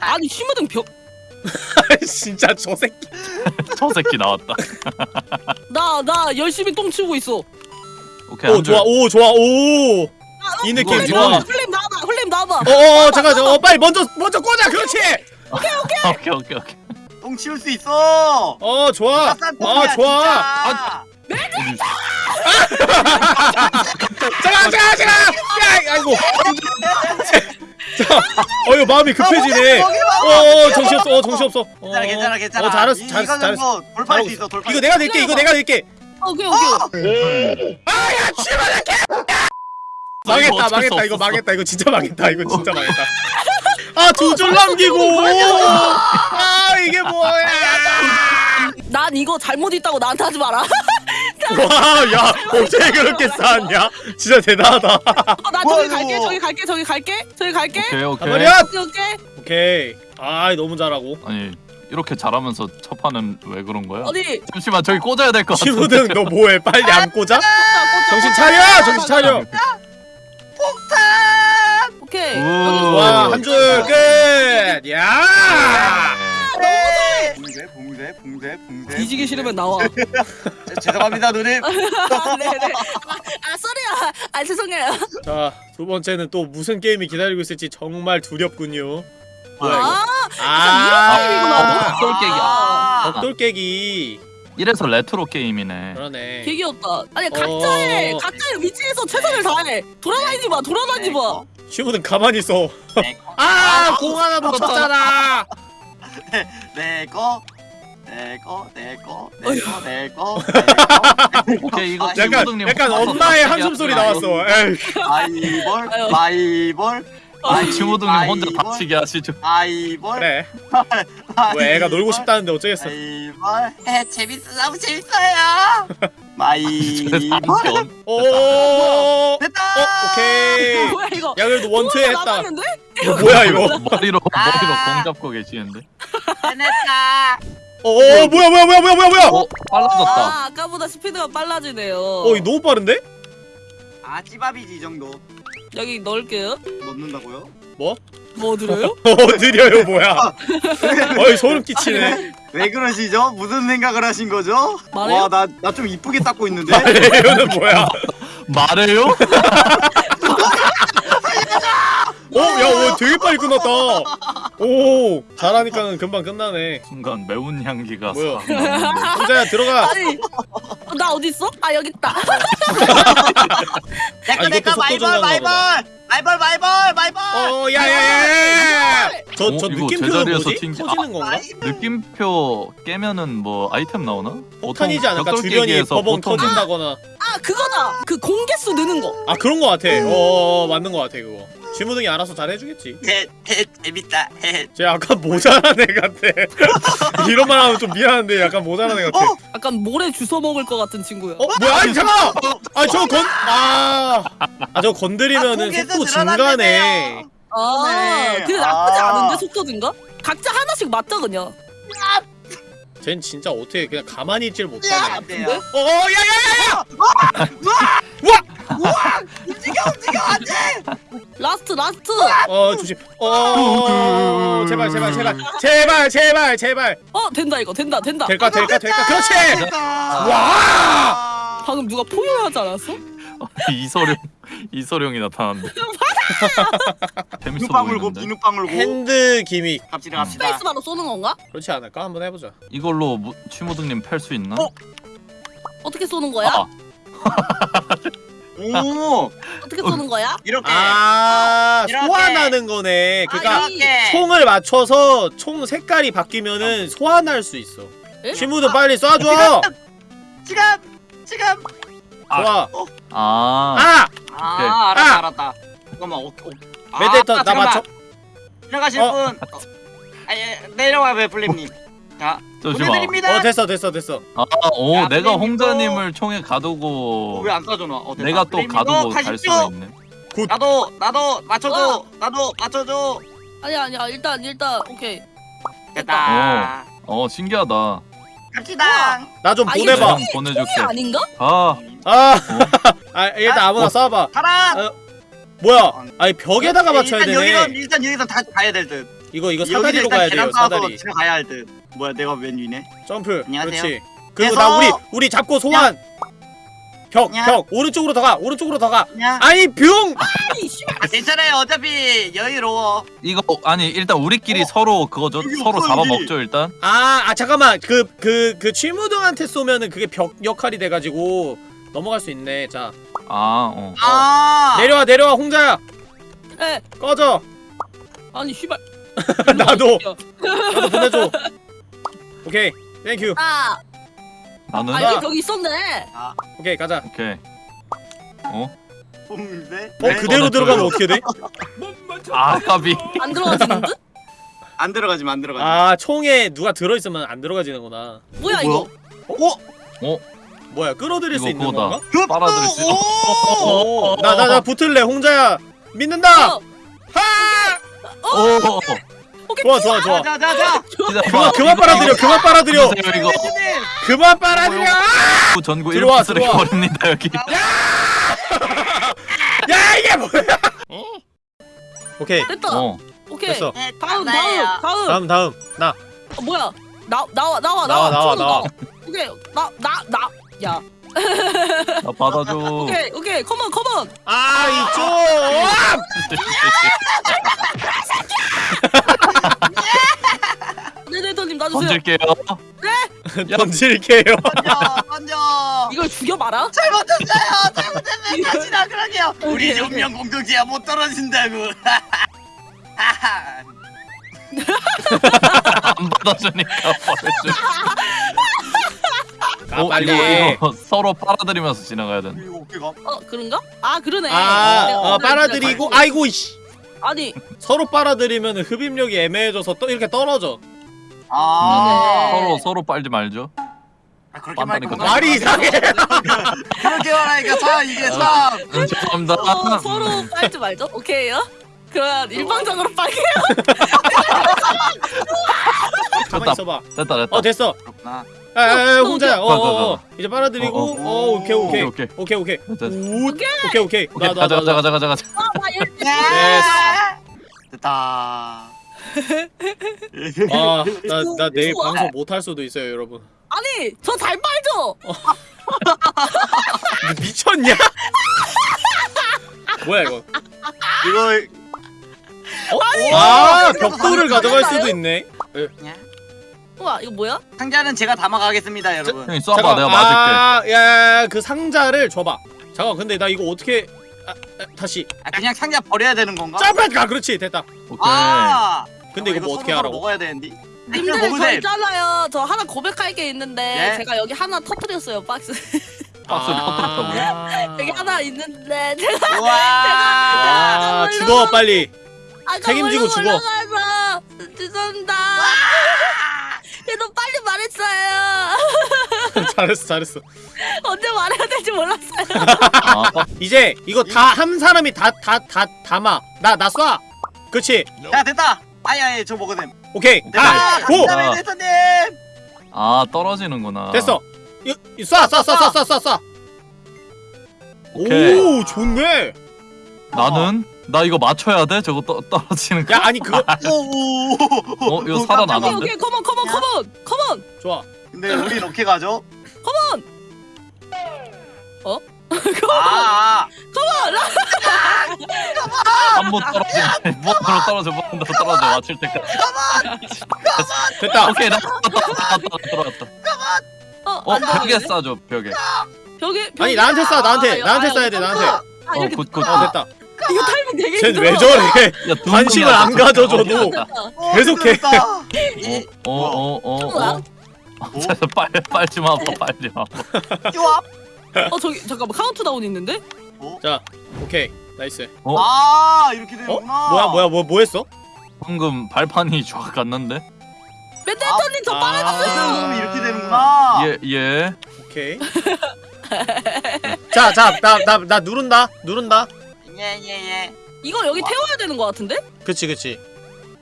아니 벽. [LAUGHS] 진짜 저 새끼. [LAUGHS] 저 새끼 나왔다. 나나 열심히 똥 치우고 있어. 오케이. 오한 좋아 줄. 오 좋아 오. 이 느낌 이거 좋아. 흘림 나와봐, 흘림 나와봐. 어어 잠깐 어 빨리 먼저 먼저 꽂아 그렇지. 오케이 오케이 [LAUGHS] 오케이. 똥 치울 수 있어. 어 좋아. 싼어 똥이야, 좋아. 진짜. 잠깐 잠깐 잠깐. 야 아이고. 자, 어 이거 마음이 급해지네. 아, 어 정신 없어 어 정신 없어. 어, 괜찮아 괜찮아 괜찮아. 어 잘했어 이- 잘했어 이거 잘했어. 돌파할 수 있어 돌파. 이거 내가 낼게 이거 내가 낼게. 오케이 오케이. 아야 씨발 이거 망했다 어쩔 수 망했다 이거. 망했다 이거 진짜 망했다 이거 진짜 망했다 아 두줄 남기고 아 이게 뭐야 난 이거 잘못 있다고 나한테 하지 마라. 와야 어떻게 그렇게 쌓았냐 진짜 대단하다 어, 나 저기 갈게. 저기 갈게 저기 갈게 저기 갈게. 오케이 오케이. 오케이 오케이. 오케이 아 너무 잘하고 아니 이렇게 잘하면서 첫 판은 왜 그런 거야? 어디? 잠시만 저기 꽂아야 될 것 같아. 시무등 너 뭐해 빨리 안 꽂아? 정신 차려 정신 차려 오케이. 와 한 줄 끝! 야! 네. 봉쇄 봉쇄 봉쇄. 뒤지기 싫으면 나와. 제- [LAUGHS] 죄송합니다 누님. 아, [LAUGHS] 네네. 아, 아 쏘리야. 아 죄송해요. 자, 두 번째는 또 무슨 게임이 기다리고 있을지 정말 두렵군요. 뭐야 이거? 아, 아, 게임이구나. 벽돌 깨기. 아. 벽돌 깨기. 이래서 레트로 게임이네. 그러네. 개 귀엽다. 아니 어. 각자의 각자의 위치에서 최선을 다해. 돌아다니지 마. 돌아다니지 마. 시무등 가만히 있어. 내 거. 아, 공 하나 놓쳤잖아. 내거 내거 내거 어휴. 내거 내거 내거 오케이 이거 아, 약간 약간 엄마의 한숨 소리. 나왔어. 에이. 마이볼. 마이볼 아이 친구들님 혼자 아이볼. 다치게 하시죠. 마이볼 그래. 뭐 애가 놀고 싶다는데 어쩌겠어. 마이볼 에 재밌어 너무 재밌어요 남편. [LAUGHS] 오. 됐다 어, 오케이. 뭐야 이거? 야 그래도 원투에 했다. 이거 뭐야 이거? 머리로 아. 머리로 공 잡고 계시는데. 해냈다 어, 어, 뭐야 뭐야 뭐야 뭐야 뭐야 뭐야? 어 빨라졌다. 아 아까보다 스피드가 빨라지네요. 어, 이거 너무 빠른데? 아 찌밥이지 이 정도 여기 넣을게요. 넣는다고요? 뭐? 뭐 들어요? 어, 느려요 뭐야? 어이 소름 끼치네. 왜 그러시죠? 무슨 생각을 하신 거죠? 말해요? 와나 나 좀 이쁘게 닦고 있는데 이거는 뭐야? 말해요? [LAUGHS] 오, 야, 오, 되게 빨리 끝났다. 오, 잘하니까는 금방 끝나네. 순간 매운 향기가 뭐야? 홍자야 [LAUGHS] 들어가. 아니 어, 나 어디 있어? 아 여기 있다. [LAUGHS] 아, 내꺼 이것도 내꺼 속도 마이볼 조절하나 마이볼 마이볼 마이볼 마이볼 어, 야, 야, 야, 야. 저, 어, 저 이거 느낌표는 제자리에서 뭐지? 튕기- 터지는 건가? 느낌표 깨면은 뭐 아이템 나오나? 폭탄이지 않을까? 주변이 버벅 보통 터진다거나. 아 그거다. 그 공개수 느는 거. 아, 그런 거 같아. 어, 어, 맞는 거 같아, 그거. 지무등이 알아서 잘 해주겠지. 해, 해, 재밌다 해. 쟤 약간 모자란 애 같아. [LAUGHS] 이런 말 하면 좀 미안한데 약간 모자란 애 같아. 어? 약간 모래 주워 먹을 것 같은 친구야. 어, 뭐야? 아니, 잠깐만! 아, 저 건, 아. 아, 저 건드리면은 공개에서 속도. 증가네. 아 네. 근데 나쁘지 아. 않은데 속도 증가? 각자 하나씩 맞자 그냥. 쟤는 진짜 어떻게 그냥 가만히 있질 야, 못하네. 안 돼요. 어, 어, 야, 야, 야! 움직여 움직여 안 돼. 라스트 last. 어, 조심. 어, 제발, 제발, 제발. 제발, 제발, 제발. 어 된다 이거 된다 된다. 될까, 될까, 될까. 그렇지! 와. 아, 방금 누가 포효하지 않았어? 이소룡 [LAUGHS] 이소룡이 나타났는데. [LAUGHS] 재밌어 보이는데. go. hand gimmick. 갑시다 갑시다. 스페이스바로 쏘는 건가? 그렇지 않을까? 한번 해보자. 이걸로 무, 취모등님 팰수 있나? 어? 어떻게 쏘는 거야? 아, 오 어떻게 쏘는 거야? 이렇게. 아, 이렇게. 소환하는 거네. 그러니까. 이렇게. 총을 맞춰서 총 색깔이 바뀌면은 소환할 수 있어. 에? 시무도 빨리 쏴줘. 지금 지금. 좋아. 아, 아, 아 알았다 알았다. 잠깐만 오, 오. 아, 메데터 나 잠깐만. 맞춰. 들어가실 어. 분. 아니 내려와 베플림님. 자 잠시만. 보내드립니다. 어 됐어 됐어 됐어. 아, 오, 야, 내가 플레이밍도- 홍자님을 총에 가두고 왜 안 쏴줘 나? 어, 됐다. 내가 또 플레이밍도 가두고 갈 가십시오. 수가 있네. 나도 나도 맞춰줘. 어. 나도 맞춰줘. 아니 아니야 일단 일단 오케이. 됐다. 어, 신기하다. 갑시다. 나좀 아, 보내봐. 총이- 보내줄게. 아닌가? 아, 아, [LAUGHS] 아 일단 아무나 어. 쏴봐. 가라. 아, 뭐야? 아니 벽에다가 맞춰야 일단 여기서 되네. 일단 여기서 다 가야 될 듯. 이거 이거 사다리로 가야 돼요. 사다리. 가야 할 듯. 뭐야 내가 웬 위네? 점프. 안녕하세요. 그렇지. 그리고 나 우리 우리 잡고 소환. 벽, 야. 벽. 오른쪽으로 더 가. 오른쪽으로 더 가. 야. 아니, 뿅! 아니 씨발. 아, 괜찮아요. 어차피 여유로워. 이거 아니 일단 우리끼리 서로 그거죠. 서로 잡아먹죠 일단. 아, 아 잠깐만. 그 그그 취무등한테 쏘면은 그게 벽 역할이 돼 가지고 넘어갈 수 있네. 자, 아, 어. 아. 내려와 내려와 홍자야. 에 꺼져. 아니 씨발. [LAUGHS] 나도. 나도 보내 줘. 오케이. thank you. 아 나는 아 여기 벽이 있었네. 오케이 가자 오케이. 어? 뽕인데? 어 그대로 어, 나 들어가면. 어떻게 돼? 아 까비. 안 들어가지는 듯? 안 들어가지만 안 들어가지 아 총에 누가 들어있으면 안 들어가지는구나 뭐야 이거? 어? 뭐야 끌어들일 수 이거 있는 그거다. 건가? 그 빨아들일 수 있어. 어, 나 나 나 붙을래 홍자야 믿는다 어, 오. 오케이. 좋아 좋아 좋아 자자자자 그만 그만 빨아들여 그만 빨아들여 이거 그만 빨아들여 전구 들어와, 이렇게 쓰레기 들어와. 버립니다 여기. 야 이게 뭐야 오케이 됐다. 어. 오케이. 됐어 다음 다음 다음. 다음 다음 나 어, 뭐야? 나 나와 나와 나와, 나와, 손 나와. 넣어. 오케이 나 나 나. 야. 나 받아줘. 오케이 오케이 컴온 컴온. 아 이쪽 네네터님 놔주세요. 던질게요. 야. 던질게요 던져 던져 이걸 죽여봐라. 잘못했어요 잘못했어요 다시 나 그러게요 [LAUGHS] 우리 운명 공동체야 못 떨어진다고 [LAUGHS] 안 받아주니까 버려줘. [LAUGHS] 가 어, 빨리 이거, 이거 [LAUGHS] 서로 빨아들이면서 지나가야 돼. 이거 어떻게 가? 어 그런가? 아 그러네. 아 내가 어, 오늘 빨아들이고 진짜 아이고 이씨 아니 서로 빨아들이면 흡입력이 애매해져서 또 이렇게 떨어져 아 네. 서로 서로 빨지 말죠. 아, 그렇게 말고 빤다니까. 말이 이상해 [LAUGHS] 그렇게 말하니까 참 이게 참 음, 죄송합니다. 서, 서로 빨지 말죠. 오케이요. 그러면 일방적으로 빨게요. [LAUGHS] 가만 됐다. 있어봐 됐다 됐다. 어 됐어 그렇구나 아, 아, 아 홍자야 가, 가, 어어 가. 이제 빨아들이고 어, 어, 어. 오케이 오케이 오케이, 오케이 오케이. 오, 오케이 오케이 오케이 나나 가자 가자 나 가자 가자 가자. 아나 일. 됐다 아나 나 내일 좋아. 방송 못 할 수도 있어요 여러분 아니 저 잘 빨죠. 너 [LAUGHS] 미쳤냐? 뭐야 이거 이거 아 이거 벽돌을 이거 가져갈? 수도 있네 우와 이거 뭐야? 상자는 제가 담아가겠습니다 여러분 형이 쏴봐 내가 맞을게. 아야그 상자를 줘봐 잠깐 근데 나 이거 어떻게 아, 아, 다시 아, 그냥 상자 버려야 되는 건가? 점프가 그렇지 됐다 오케이. 아 근데 이거 뭐 어떻게 하라고 먹어야 되는데 님들 저 먹으세요 있잖아요. 저 하나 고백할 게 있는데 예? 제가 여기 하나 터뜨렸어요 박스. [LAUGHS] 박스 터뜨렸다고요? 아. [LAUGHS] 여기 하나 있는데 [LAUGHS] 제가 우와 아 죽어 빨리 아까 책임지고 죽어. 죄송합니다. 얘도 빨리 말했어요. [LAUGHS] 잘했어 잘했어. 언제 말해야 될지 몰랐어요. 아, 이제 이거 다 한 사람이 다 다 다 담아. 나 나 쏴. 그렇지? 야 됐다. 아야예 저 먹어냄. 오케이. 됐다. 가고! 감사합니다 대선님 아 떨어지는구나. 됐어. 쏴쏴쏴쏴쏴쏴. 오케이. 오 좋네. 나는 나 이거 맞춰야 돼? 저거 떠, 떨어지는 거? 야 아니 그거 오오 어 이거 살아나는데? 오케이 오케이 컴온 컴온 컴온 컴온. 좋아 근데 우리 이렇게 가죠? 컴온. [LAUGHS] 아, 아. 한 번 떨어지면 무한으로 떨어져 무한으로 떨어져 맞출 때까지. 됐다 오케이 나 들어왔다 들어왔다. 어, 어 안 벽에 들어가네? 싸줘 벽에. 벽에 아니 벽에- 나한테 쏴 나한테 아, 나한테 아, 쏴야 돼 나한테 아어 good good. 어 됐다 이거 타이밍 되게 힘들어. 저래 야, 두 관심을 안. 가져줘도. 어, 계속해. 힘들었다. 어어어 어. 어. 자, 빨리 빨리 마 빨리 마. 어 저기 잠깐만 카운트다운 있는데? 자 오케이 nice 어? 아 이렇게 되는구나. 뭐야 뭐야 뭐 뭐 했어 방금 발판이 쫙 갔는데? 멘데터님 저 아. 빨아줬어요. 아, 이렇게 되는구나. 예 예. 오케이 자 자 나 나 나 누른다 누른다 예예예. 이거 여기 태워야 되는 거 같은데? 그치 그치.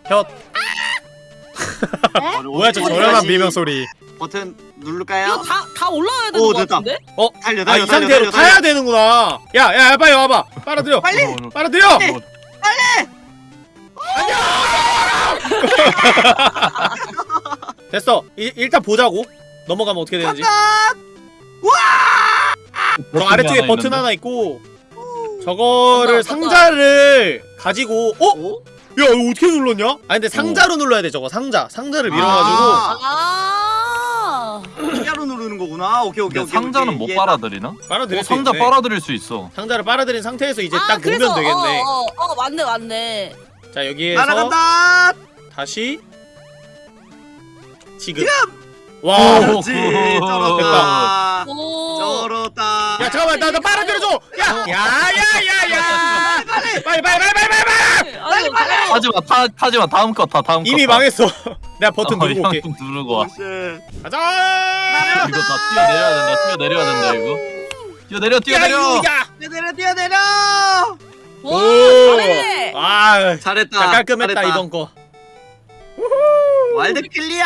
혀. [LAUGHS] 뭐야 저 저렴한 비명 소리. 버튼 이거 누를까요? 다다 올라와야 되는 오, 거 됐다. 같은데? 달려 아 달려 이 상태로 타야 되는구나. 야야 빨리 와봐. 빨아들여. 빨리. 어, 어, 빨아들여. 어, [LAUGHS] 됐어. 이, 일단 보자고. 넘어가면 어떻게 되는지. 저 버튼이 아래쪽에 하나 버튼 있는데? 하나 있고 저거를. 상자를 가지고 어? 어? 야 이거 어떻게 눌렀냐? 아 근데 상자로 눌러야 돼 저거 상자 상자를 밀어가지고 아. 아. 상자로 누르는 거구나. 오케이 오케이 오케이. 상자는 오케이. 못. 빨아들이나? 빨아들일 어, 수 상자 있네 빨아들일 수 있어. 상자를 빨아들인 상태에서 이제 아 딱 그래서 놓으면 되겠네 어, 어, 어 맞네 맞네. 자 여기에서 날아간다. 다시 지금 와. 그렇지 [LAUGHS] 쩔었다 오. 쩔었다 야 잠깐만 나나 빨아들여줘. 야야야야야. 빨리 빨리 빨리 빨리 빨리 빨리. 빨리 빨리. 타지마 타 타지마 다음 거타 다음 거. 이미 타. 망했어. [LAUGHS] 내가 버튼 어, 누르고 올게. 형 누르고 와. 씨. 가자. 이거 다 뛰어 내려야 된다. 뛰어 내려야 된다 이거. 뛰어 내려 뛰어 내려. 야. 뛰어내려 뛰어내려 와 오. 잘해. 아. 잘했다 자, 깔끔했다. 이번 거. World clear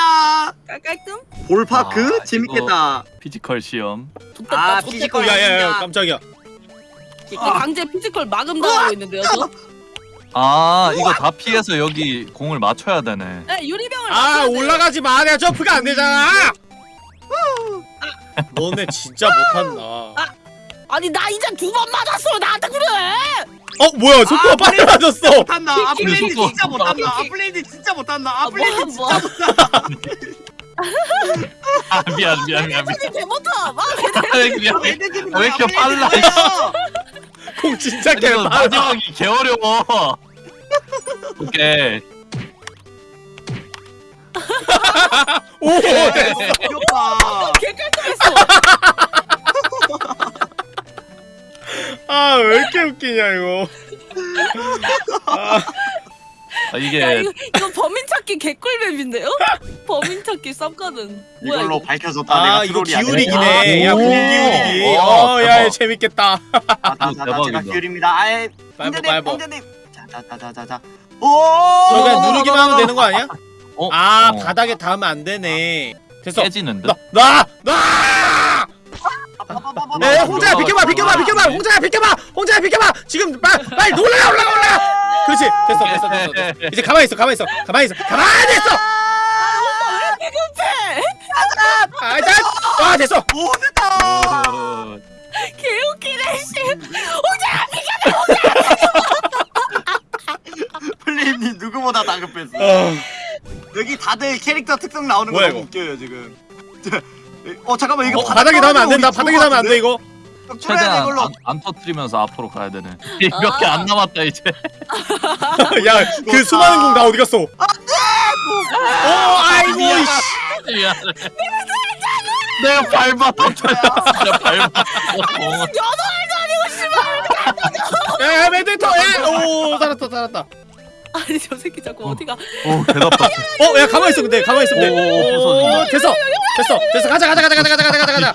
깔끔. Ball park 아, 재밌겠다 physical 시험. 아. physical. 야야야 깜짝이야. 아, 강제 physical 마금 당하고 있는데요. 저? 아 이거 다 피해서 여기 공을 맞춰야 되네. 네, 유리병을 아. 올라가지 마. 내가 점프가 안 되잖아. 너네 진짜 못한다. 아니 나 이제 두 번 맞았어. 나한테 그래. 어 뭐야 속도가 아? 맞았어. 못한다 아플레이드 속도. 진짜 못한다 아플레이드 진짜 못한다 아, 뭐, 진짜 뭐. 못한다 아 미안 미안 미안 미안. 사실 개 못함. 아, 왜 이렇게 빨라, [LAUGHS] 공 진짜 이거 개빨라. 마지막이 개 어려워. [LAUGHS] 오케이. 오 됐어. 웃기냐 이거. [LAUGHS] 아, 아, 야 이게 이거 이거 범인 찾기 개꿀맵인데요? [LAUGHS] 범인 찾기. 뭐야 이걸로 이거? 밝혀줬다 아 내가 이거. 기울이기네. 야 기울이기. 와, 어야. 재밌겠다. 아, 나, 나, 나 제가. 기울입니다 아이 말보 말보. 홍자님 자자자자자자 오저 그냥 누르기만 하면 되는 거 아니야? 어? 아 어. 바닥에 닿으면 안 되네. 됐어. 깨지는데. 나 나 나. 네, 홍자야 비켜봐 비켜봐 비켜봐. 홍자야 비켜봐. 홍자야 비켜봐. 지금 빨리 빨리 올라가 올라가 올라가. 그렇지. 됐어 됐어 됐어, 됐어. 이제 가만히 있어 가만히 있어. 가만히 있어. 가만히 있어. 왜 급해? 아 일단 아 됐어. 오 됐다. 어, 개웃기네 씨. [LAUGHS] 플레임님 누구보다 다급했어 어, 여기 다들 캐릭터 특성 나오는 거 너무? 웃겨요 지금 어 잠깐만 이거 어, 바닥에 닿으면 안 된다 바닥에 닿으면 안 돼 이거 최대한 이걸로 안, 안 터트리면서 앞으로 가야 되네. 몇 개 안 남았다 이제. 야 그 수많은 공다 어디 갔어 오 아이고 이씨 미안해. 내가 밟았다. 내가 밟았어. 야 메데터 야 오 살았다 살았다 아니 저 새끼 자꾸 어 디가? 오 대답 다. 어야 가만히 있어 근데 가만히 있으면 오, 오, 돼 됐어 됐어 됐어 가자 가자 가자 가자 가자 가자 가자.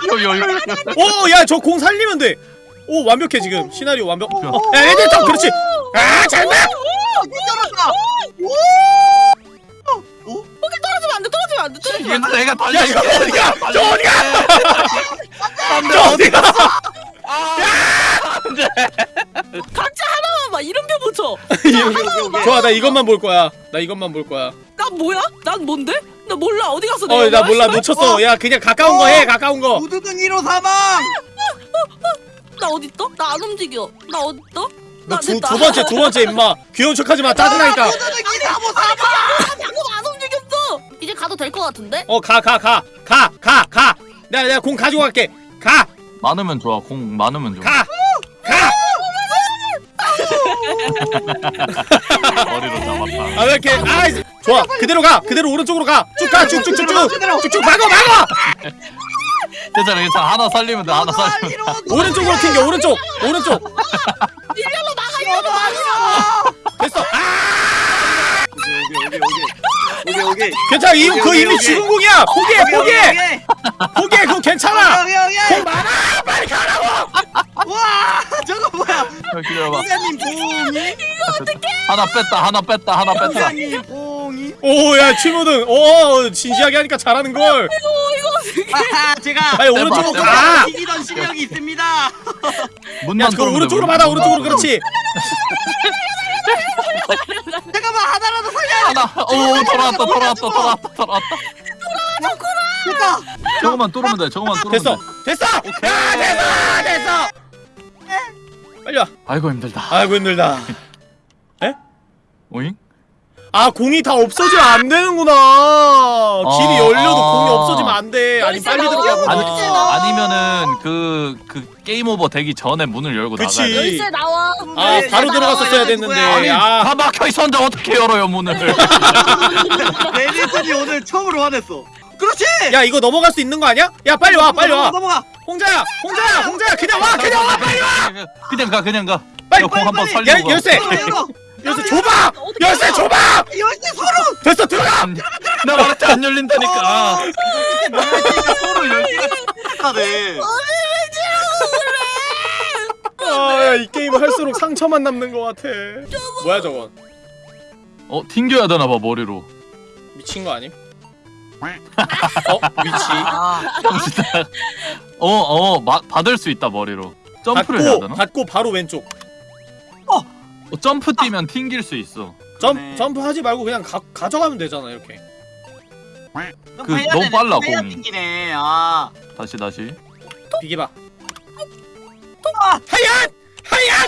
오야 저 공 살리면 돼오 완벽해 지금 시나리오 완벽 어, 야 에디터 그렇지 아 잘못 쩔었다 떨어지면 안 돼. 떨어지면 안 돼. 떨어지면 안 돼. 내가 야 달려. 이거 어디가 저 어디가 저어 디가 각자 하나만 봐. 이름표 붙여. 좋아 나 이것만 볼 거야 나 이것만 볼 거야 난 뭐야? 난 뭔데? 나 몰라. 어디 갔어? 내가? 어나 몰라 씨발? 놓쳤어 야 그냥 가까운 거해 가까운 거 우두둥 1호 사망 나 어디 있어? 나 안 움직여. 나 어디 있어? 너나 두. 두 번째 두 번째 임마 귀여운 척하지 마 짜증나니까 우두둥 2호 사망 방금 안 움직였어. 이제 가도 될 것 같은데? 어 가 가 가 가 가 가 내가 내가 공 가지고 갈게 가 많으면 좋아. 공 많으면 좋아. 가! 가! 머리로 잡았다. 아, 왜 이렇게, 아, 이제- 좋아. 그대로 가. 그대로 오른쪽으로 가. 쭉 가. 쭉, 쭉, 쭉, 쭉. 쭉쭉 막어, 막어! 괜찮아 괜찮아. 하나 살리면 돼. 하나 살리면 돼. 오른쪽으로 튕겨, 오른쪽. 오른쪽. [LAUGHS] 오케이 괜찮아. 이, 그 오케이, 이미. 죽은 공이야. 포기해, 오케이 포기해. 오케이 포기해. 그거 괜찮아. 오케이 오케이 공 많아. 빨리 가라고. 와 저거 뭐야 어, 기다려봐. 기자님 봉이 하나 뺐다. 하나 뺐다. 하나 뺐다. 기자님 봉이 오, 야, 치모든. 오, 진지하게 하니까 잘하는 걸. 아하 제가 빨리 오른쪽으로. 가. 이기던 실력이 있습니다 문만 야, 오른쪽으로 문. 받아. 오른쪽으로. 그렇지. [LAUGHS] 잠깐만 하나라도 살려 하나. 오 돌아왔다. 돌아왔다. 돌아왔다. 돌아왔다. 됐다 저거만 뚫으면 돼. 저거만 뚫으면 됐어. 돼. 됐어. 야, 됐어. 됐어. 빨리 와. 아이고 힘들다. 아이고, 힘들다. 오잉? 아 공이 다 없어지면 안 되는구나 길이 아, 열려도 아. 공이 없어지면 안돼 아니 빨리. 들어가구나 아니. 아니면은 그, 그 game over 되기 전에 문을 열고 그치. 나가야 돼. 열쇠 나와. 아 네, 바로 네, 들어갔었어야 됐는데 아니 아 다 막혀 있었는데 어떻게 열어요 문을? [LAUGHS] 레디슨이 오늘 처음으로 화냈어 그렇지 야 이거 넘어갈 수 있는 거 아니야? 야 빨리 와 빨리 와 넘어가 홍자야 홍자야 홍자야 그냥 와 그냥 와 빨리 와 그냥 가 그냥 가. 빨리, 공 한번 빨리, 살리고 가. 열쇠 열쇠 줘봐 열쇠? 줘봐 열쇠 서로 됐어 들어가 안- 나 말했지 안 열린다니까. 열쇠가 서로 열쇠가 착하네 아이 게임 할수록 상처만 남는 거 같아 뭐야 저건 어 튕겨야 되나 봐 머리로. 미친 거 아님? 어? 위치 아 어어 받을 수 있다 머리로. 점프를 해야 되나? 받고 바로 왼쪽 어, 점프 뛰면 튕길 수 있어. 점, 그러네. 점프 하지 말고 그냥 가, 가져가면 되잖아 이렇게 그 너무 빨라, 공이. 튕기네 아 다시 다시. 비기봐 아! 하얀! 하얀!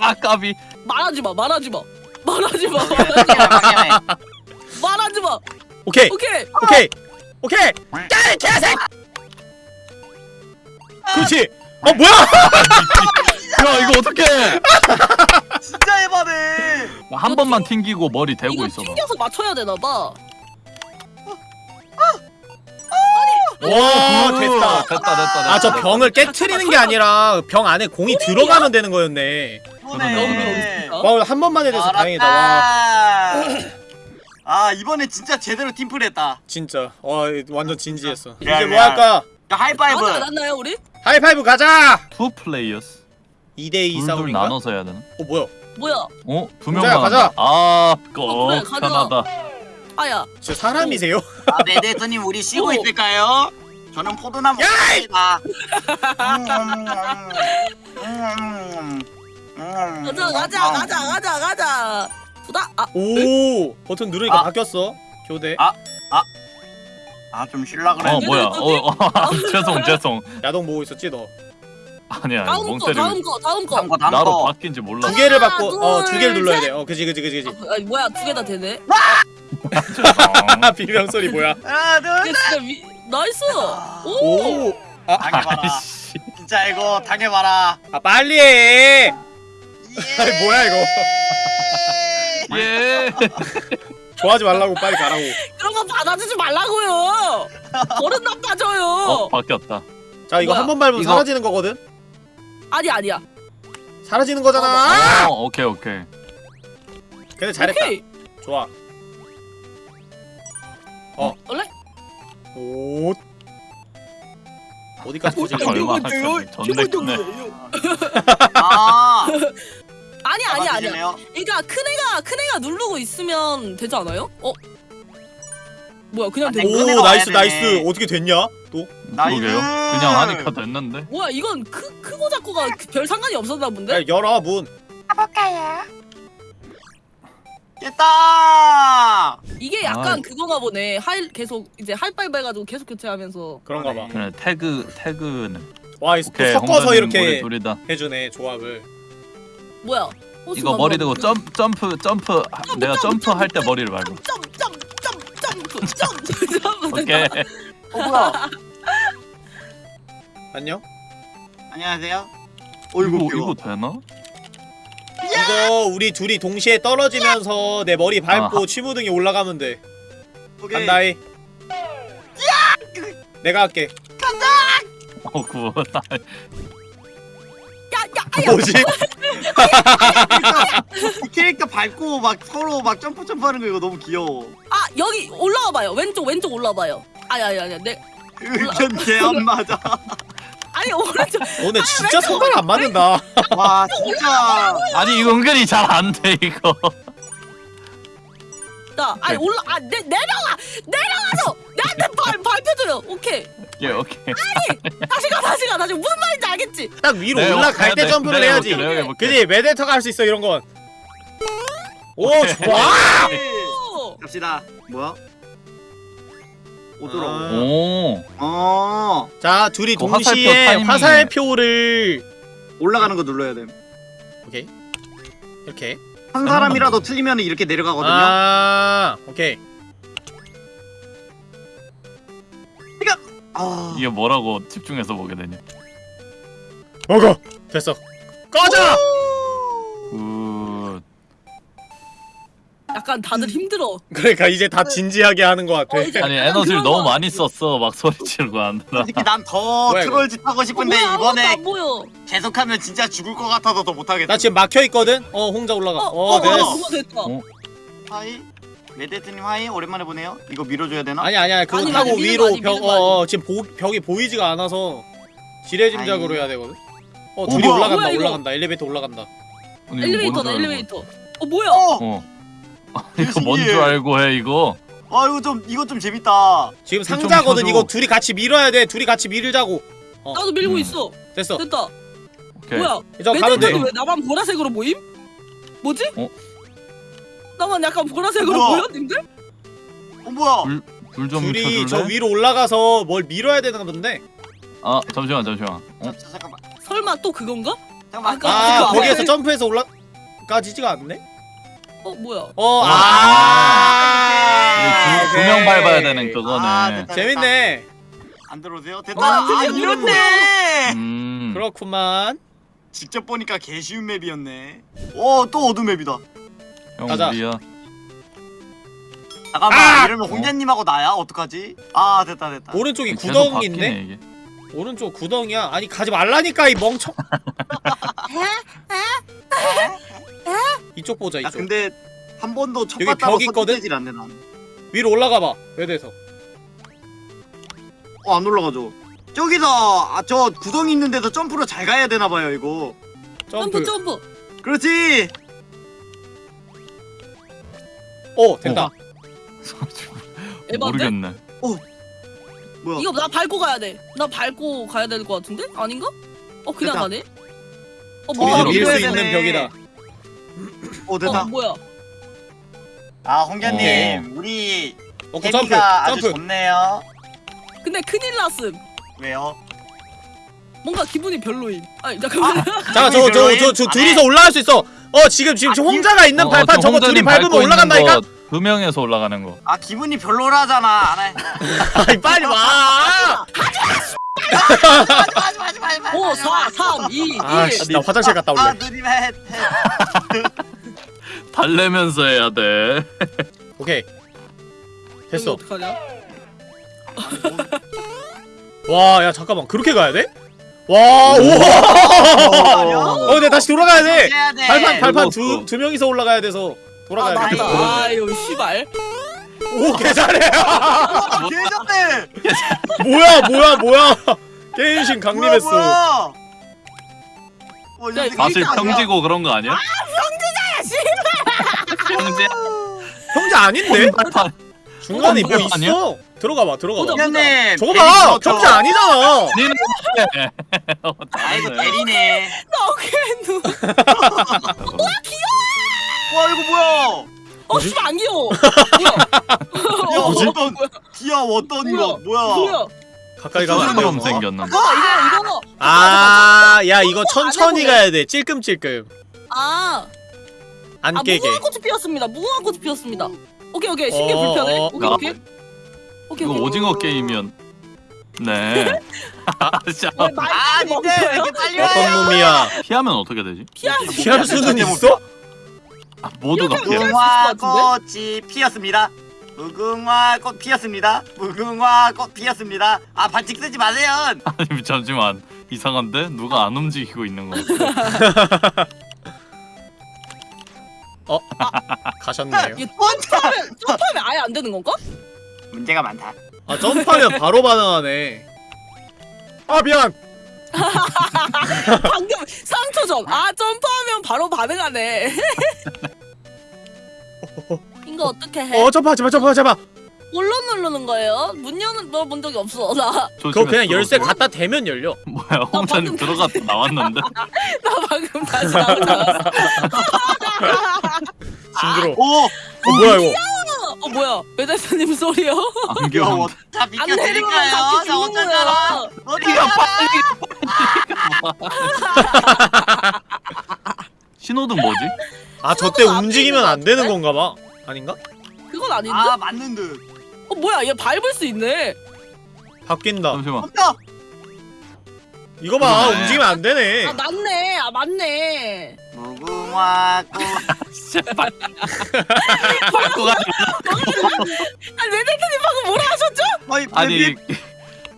아 까비. 말하지 마 말하지 마 말하지 마. 말하지 마 오케이 오케이 오케이 오케이 야이 개색 그렇지 어 뭐야 [LAUGHS] 야 이거 어떻게? [LAUGHS] 진짜 해봐네. 한 번만 튕기고 머리 대고 이거 있어 봐. 튕겨서 맞춰야 되나 봐. 와 됐다 됐다. 됐다 됐다. 아저 병을 깨트리는 게 아니라 병 안에 공이 들어가면 되는 거였네. 그러네. 와한 번만 해돼서 다행이다. 와. 알았다. 아 이번에 진짜 제대로 팀플 했다. 진짜. 와 완전 진지했어. 이제 뭐 미안. 할까? 야, 하이파이브. 맞지 않았나요 우리? 하이파이브 가자! Two players. 2대2 둘둘 싸움인가? 나눠서 해야 되나? 어 뭐야 뭐야 어? 두 명만 가자. 한다. 아, 어, 그래, 가자. 편하다. 아야 저 사람이세요? 아, 네네스님 우리 쉬고 오. 있을까요? 저는 포도나 야이! 먹습니다 음, 가자 가자 가자 가자 가자 보다 아 오 버튼 누르니까 아. 바뀌었어 교대 아. 아좀 쉴라 그래 어 뭐야? 어, 어 [LAUGHS] 죄송 죄송. 야동 보고 있었지 너 두 아니야 다음 멍거 때리고. 다음 거 다음 거. 다음 거 다음 나로 거. 바뀐지 몰라. 개를 하나, 받고 둘, 어두 개를 눌러야 셋. 돼어 그지 그지 그지 그지. 아, 아니, 뭐야 두 개 다 되네? 아 [LAUGHS] 비명 소리 뭐야? 하나 이게 둘 진짜 위... 나이스! 오, 오! 당해봐라. 아이씨. 진짜 이거 당해봐라. 아 빨리 해! 아니, 뭐야, 이거. [LAUGHS] 예. 좋아하지 말라고 빨리 가라고. 그런 거 받아주지 말라고요! [LAUGHS] 버릇 나빠져요! 어 바뀌었다. 자 이거 뭐야? 한 번 밟으면 이거- 사라지는 거거든 아니 아니야. 사라지는 거잖아. 어 오케이 오케이. 근데 잘했다. 오케이. 좋아. 어. 원래? 오 어디까지 어, 보실래 얼마 크네. 아. [LAUGHS] 아니 아니 잡아주시네요. 그러니까 큰 애가 큰 애가 누르고 있으면 되지 않아요? 어? 뭐야 그냥 안돼 돼. 오 nice nice. 어떻게 됐냐 또 nice 그러게요. 그냥 하니까 됐는데. 뭐야 이건 크 크고 작고가 별 상관이 없었나 본데 야, 열어 문 됐다 이게 약간 아이. 그거가 보네 할 계속 이제 할빨 해가지고 계속 교체하면서 그런가 봐 그래 태그 태그는. 와, 이- 또 오케이 섞어서 이렇게 둘이다. 해주네 조합을 뭐야 호수 이거. 머리 대고 점 점프 점프 하- 내가 점프 할 때 머리를 밟아. 점점점점점프 점프 오케이. 어 뭐야? [LAUGHS] 안녕? 안녕하세요. 이거 어이구 이거 귀여워 되나? 이거 우리 둘이 동시에 떨어지면서 내 머리 밟고 아하. 취무등이 올라가면 돼. 오케이. 간다이 내가 할게. 어 구워. 야야 뭐지? 이 캐릭터 밟고 막 서로 막 점프 점프하는 거 이거 너무 귀여워. 아 여기 올라와 봐요. 왼쪽 왼쪽 올라 봐요 아니 아니 아니 내 의견 개안 맞아 아니 오른쪽. 너네 진짜 손발 안 맞는다. 와 진짜. 아니 이거 은근히 잘 안 돼 이거. 나 아니 오케이. 올라 아 내, 내려와! 내려와서 나한테 발 밟혀줘요 오케이. 오케이. 오케이. 다시 가 다시 가. 다시 무슨 말인지 알겠지? 딱 위로 내가 올라갈 때 점프를 내가 해야지. 해볼게. 그지? 메데터가 할 수 있어 이런 건. 오. 좋아! 오 갑시다. 뭐야 오더라고 아. 오. 어. 자 둘이 그 화살표 동시에 화살표를 올라가는 거 눌러야 돼한 오케이. 이렇게. 사람이라도 틀리면 이렇게 내려가거든요. 아 오케이. 아. 이게 뭐라고 집중해서 보게 되냐. 먹어 됐어. 꺼져 약간 다들 힘들어. 그러니까 이제 다 진지하게 하는 것 같아 어, 이제- 아니 약간 에너지를 그런 너무 거. 많이 썼어 막 소리 지르고 하느라 솔직히 난 더 뭐야, 이거? 트롤 짓 하고 어, 싶은데 뭐야, 아무것도 이번에 안 보여. 계속하면 진짜 죽을 것 같아서 더 못하겠어 나 지금 막혀 있거든? 어 홍자 올라가 어, 어, 어, 됐어 어, 그거 됐다. 어? hi 메데트님 hi 오랜만에 보네요 이거 밀어줘야 되나? 아니 아니야 그거 아니, 타고 아니, 위로 거 아니, 벽 미는 거 어, 어, 지금 보, 벽이 보이지가 않아서 지레짐작으로 아이. 해야 되거든 어 어, 둘이 뭐야? 올라간다 뭐야, 이거? 올라간다 엘리베이터 올라간다 아니, 이거 엘리베이터다. 엘리베이터. 어 뭐야? 어! 어 이거 뭔 줄. 알고 해 이거 아 이거 좀 이거 좀 재밌다 지금 좀 상자거든. 이거 둘이 같이 밀어야 돼 둘이 같이 밀자고 어 나도 밀고 음. 있어. 됐어 됐다. 오케이 뭐야? 이제 가면 돼 매달리는 왜 나만 보라색으로 보임? 뭐지? 어? 나만 약간 보라색으로 뭐야? 보여, 님들? 어 뭐야 불- 불좀 둘이 저 켜줄래? 위로 올라가서 뭘 밀어야 되나 본데 아 잠시만 잠시만 어? 자, 자, 잠깐만 설마 또 그건가? 잠깐만 아까 아 그거 거기에서? 점프해서 올라가지지가 않네 어 뭐야? 어, 아, 아, 두명 오케이. 밟아야 되는 그거네 아, 됐다. 재밌네. 안 들어오세요? 됐다 와, 아 이렇네 음 그렇구만. 직접 보니까 개 쉬운 맵이었네 어또 어두 맵이다 형 가자. 우리야 잠깐만 아! 이러면 홍자님하고 나야 어떡하지? 아 됐다 됐다 오른쪽이 구덩이 바뀌네, 있네. 이게. 오른쪽 구덩이야. 아니 가지 말라니까 이 멍청. [LAUGHS] 이쪽 보자 야 이쪽. 근데 한 번도 첫 여기 봤다고 벽 있거든? 설득되질 않네 난. 위로 올라가 봐. 베드에서. 어, 안 올라가죠. 저기서 아, 저 구덩이 있는 데서 점프로 잘 가야 되나 봐요, 이거. 점프. 점프 점프. 그렇지. 어 [LAUGHS] 된다. 에반데? 모르겠네 뭐야? 이거 나 밟고 가야 돼. 나 밟고 가야 될 것 같은데? 아닌가? 어 그냥 됐다. 가네? 어 뭐야? 밀 밀 수 있는 되네. 벽이다. 어, 됐다. 어 뭐야? 아, 홍자님, 어. 우리 어, 그 점프. 아주 점프. 좋네요. 근데 큰일 났음. 왜요? 뭔가 기분이 별로임. 아니 잠깐만. [LAUGHS] 자, 저, 저, 저, 저 둘이서 올라갈 수 있어. 어, 지금 지금 아, 저 홍자가 있는 어, 발판 저 저거 둘이 밟으면 올라간다니까. 거 두 명에서 올라가는 거 아, 기분이 별로라잖아. 안 해. 아이 빨리 와. 하지 마, 하지 마, 하지 마, 하지 마. 5 4 3 2 1. 아, 씨, 나 화장실 갔다 아, 올래. 누님 해. 해. 달래면서 해야 돼 오케이. 됐어. 어떡하냐? 와, 야 잠깐만. 그렇게 가야 돼? 와, 우와. 어, 근데 다시 돌아가야 돼. 발판 발판 두. 두 명이서 올라가야 돼서 아 돌아가야 돼. 맞다. 아유 씨발. 오, 개잘해. 아, [LAUGHS] 개좋네. 뭐야, 뭐야, 뭐야. 게임신 뭐야, 강림했어. 뭐야. 어, 야, 이거 사실 평지고 그런 거 아니야? 평지 형제 아닌데? 중간에 뭐 그거 아니야? 있어? 들어가 봐, 들어가 봐. 홍자님. 저거 봐. 형제 아니잖아. 아, 이거 대리네. 나 어깨 와, 이거 뭐야? 어 씨발 안 귀여워. [LAUGHS] 뭐야? 야, 뭐지? 어떤 어떤 거 뭐야? 뭐야? 가까이 가면 안 돼. 처럼 생겼는데 어 이거 이거. 아, 야 이거 천천히. 가야 돼. 찔끔찔끔. 아. 안 아 깨게. 무궁화 꽃이 피었습니다. 무궁화 꽃이 피었습니다. 오케이 오케이 신기 어, 불편해. 어, 오케이 어. 오케이. 오케이 이거 오케이. 오징어 게임이었 네 [LAUGHS] 아, 말- 아, 니들 왜 이렇게 빨리 와요? 어떤 놈이야? 피하면 어떻게 되지? 피할 피할 수는 있어? 아, 모두가 피하면 피해 무궁화 피할 수 있을 것 꽃이 피었습니다. 무궁화 꽃 피었습니다. 무궁화 꽃 피었습니다. 아 반칙 쓰지 마세요. [LAUGHS] 아니 잠시만 이상한데? 누가 안 움직이고 있는 거 같아 [LAUGHS] 가셨네요. 이게 점프하면 [LAUGHS] 점프하면 아예 안 되는 건가? 문제가 많다. 아 점프하면 바로 반응하네. 아 미안. [LAUGHS] 방금 3초 전. 아 점프하면 바로 반응하네. [LAUGHS] 이거 어떻게 해? 어 점프하지 마, 점프하지 마. 뭘로 누르는 거예요? 문 여는 넣어본 적이 없어. 나, 나 그거 그냥 열쇠 가 갖다 대면 열려. [LAUGHS] 뭐야 홍자님 방금 들어갔다 나왔는데 방금 다시 나오잖아. 징그러. 오, 어 뭐야 이거? 어 뭐야? 매달사님 소리요? 안 야, 귀여워 다안 내리면 비켜드릴까요? 자 어쩌잖아. 거야. 어디가 신호등 뭐지? 아 저때 신호등 안 움직이면 안 되는 건가 봐. 아닌가? 그건 아닌데? 아 맞는 듯. 어 뭐야? 얘 밟을 수 있네. 바뀐다. 잠시만 없다. 이거 봐 그러네. 움직이면 안 되네. 아 맞네. 아 맞네. 무궁화 꽃 제발 밟고 가지 아니 왜 대표님 방금 뭐라 하셨죠? 아니 아니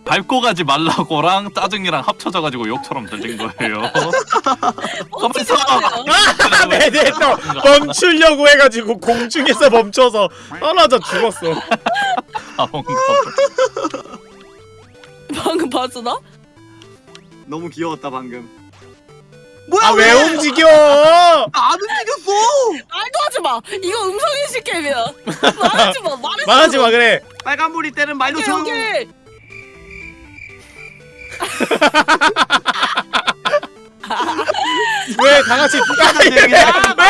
밟고 가지 말라고랑 짜증이랑 합쳐져가지고 욕처럼 들린 거예요. [LAUGHS] 어떻게 서. 알아요? 아, 메데터 멈추려고 해가지고 공중에서 멈춰서 떨어져 죽었어. 아 뭔가 방금 봤어 나? 너무 귀여웠다 방금 뭐야 아 왜 움직여? 안 움직였어 말도 하지 마. 이거 음성인식 게임이야. 말하지 마. 말하지 [LAUGHS] 말하지 마 그래. 빨간불이 때는 말도 오케이 좀 오케이. [LAUGHS] 왜다 같이 그냥. 왜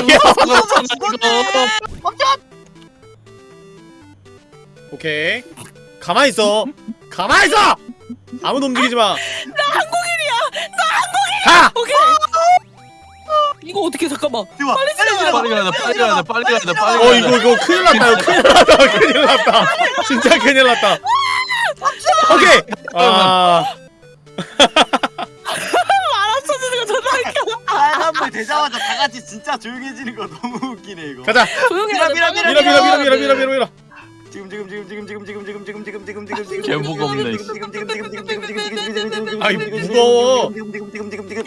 움직여? 멈춰 오케이. 가만히 있어. 가만히 있어. 아무도 움직이지 마. 나 한국인이야. 가. 오케이. 이거 어떻게 잠깐만. 좋아 빨리 지나가야 빨리 가야 돼 빨리 가야 돼 빨리 가야 돼 빨리 어 이거 돼. 이거 큰일 났다. 이거 큰일 났다. [LAUGHS] 큰일 났다. 진짜 큰일 났다. 오케이. 아 주는 거 존나 웃겨. 빨간불 되자마자 다 같이 진짜 조용해지는 거 너무 웃기네 이거 가자. 조용히. 밀어, 빨리 밀어 밀어 밀어 밀어 밀어 밀어 밀어. 지금 지금 지금 지금 지금 지금 지금 지금 지금 지금 지금 지금 개. 지금 지금 지금 지금 지금 지금 지금 지금 지금 지금 지금 아이, 지금 지금 무거워. 지금 지금 지금 지금 지금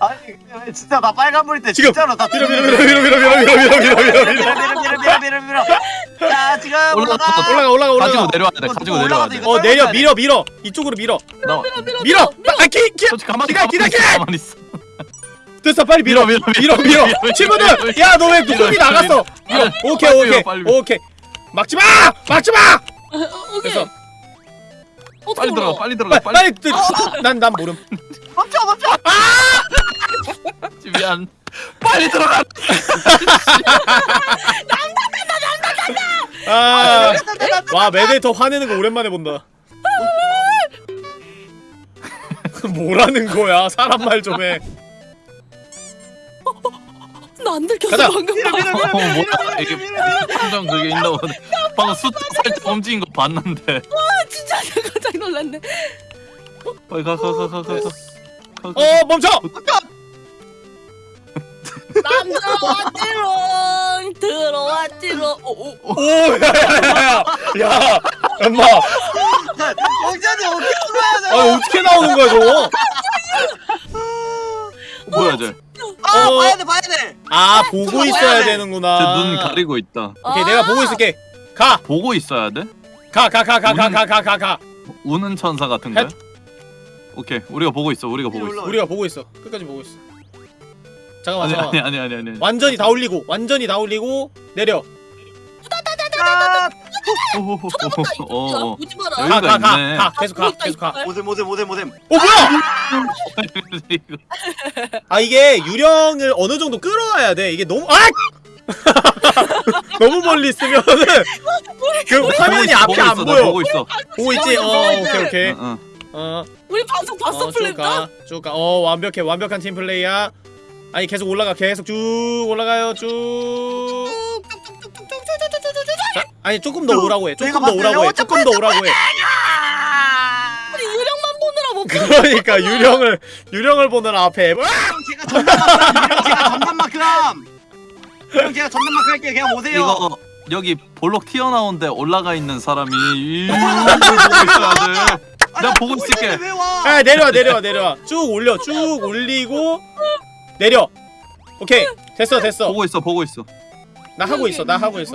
아니 진짜 나 빨간불 때 지금. 진짜로 나 밀어 밀어 밀어 밀어 밀어 밀어 밀어 밀어 밀어 밀어 밀어. 밀어 밀어 밀어 밀어 밀어 자 지금 올라가. 올라가 올라가 가지고 올라가. 내려와야 돼 가지고 내려와야 돼. 어 내려 밀어 밀어 이쪽으로 밀어 나 밀어. 아키 키. 솔직히 가만히 기다, 기다, 기다. 가만히 있어. 됐어 빨리 밀어 밀어, 밀어 밀어, 밀어 밀어, 친구들 야 너왜 밀어, 나갔어 밀어. 밀어 오케이 빨리 오케이 밀어, 빨리. 오케이 막지 마 막지 마 오케이. 됐어 빨리 들어가 올라와? 빨리 들어가 빨리 난난 모름 멈춰 멈춰 미안. 빨리 들어가. 아와 메데이터 화내는 거 오랜만에 본다 뭐라는 거야 사람 말 좀 해 나안 들켰어 가자. 방금. 밀어 어, 뭐야, 이게. 감정 그게 있나 보네. 방금 숫자 살짝 움직인 거 봤는데. 진짜 깜짝 놀랐네. 빨리 가가가가 가. 가. 어 멈춰 난 들어왔지롱 들어왔지롱. 오, 오. 오야야야야 야 엄마 영찬이 어떻게 들어야 돼? 아 어떻게 나오는 거야 저거 뭐야 쟤? 아 어. 봐야 돼 봐야 돼. 아 보고 저거 있어야 돼. 되는구나 쟤눈 가리고 있다. 오케이 내가 보고 있을게 가 보고 있어야 돼? 가 가 가 가 가 가 가 가 가 우는 천사 같은 거야? 오케이 우리가 보고 있어 우리가 보고 있어. 우리가 보고 있어 끝까지 보고 있어 잠깐만 아니 잠깐만 아니 아니 아니 아니. 완전히 다 올리고 완전히 다 올리고 내려 아. 쳐다본다 어, 어. 이거. 보지 마라. 여기가 가가가 있네. 가 계속 가 계속 가 모셈 모셈 모셈 모셈. 어 뭐야 이거. 아 이게 유령을 어느 정도 끌어와야 돼 이게 너무 아 [LAUGHS] 너무 멀리 있으면은 그 화면이 앞에 보고 안 있어, 나 보여 보고 있어. 보고 있지 어 보고 있지. 오케이 오케이 응, 응. 어 우리 방송 봤어 어, 플랜다? 쭉가쭉 가 어 완벽해 완벽한 팀 플레이야 아니 계속 올라가 계속 쭉 올라가요 쭉 자, 아니 조금 더 오라고 해 조금 더 오라고 해. 조금 더 오라고 해 우리 유령만 보느라 못 보. 그러니까 유령을 유령을 보는 앞에 뭐? 형 제가 전담만큼 제가 전담만큼. 형 제가 전담만큼 할게요. 그냥 오세요. 이거 여기 볼록 튀어나온 데 올라가 있는 사람이 이 보고 있어야 돼. 내가 보고 있을게. 왜 와? 아 내려와 내려와 내려와 쭉 올려 쭉 올리고 내려 오케이 됐어 됐어 보고 있어 보고 있어. 나 하고 있어 나 하고 있어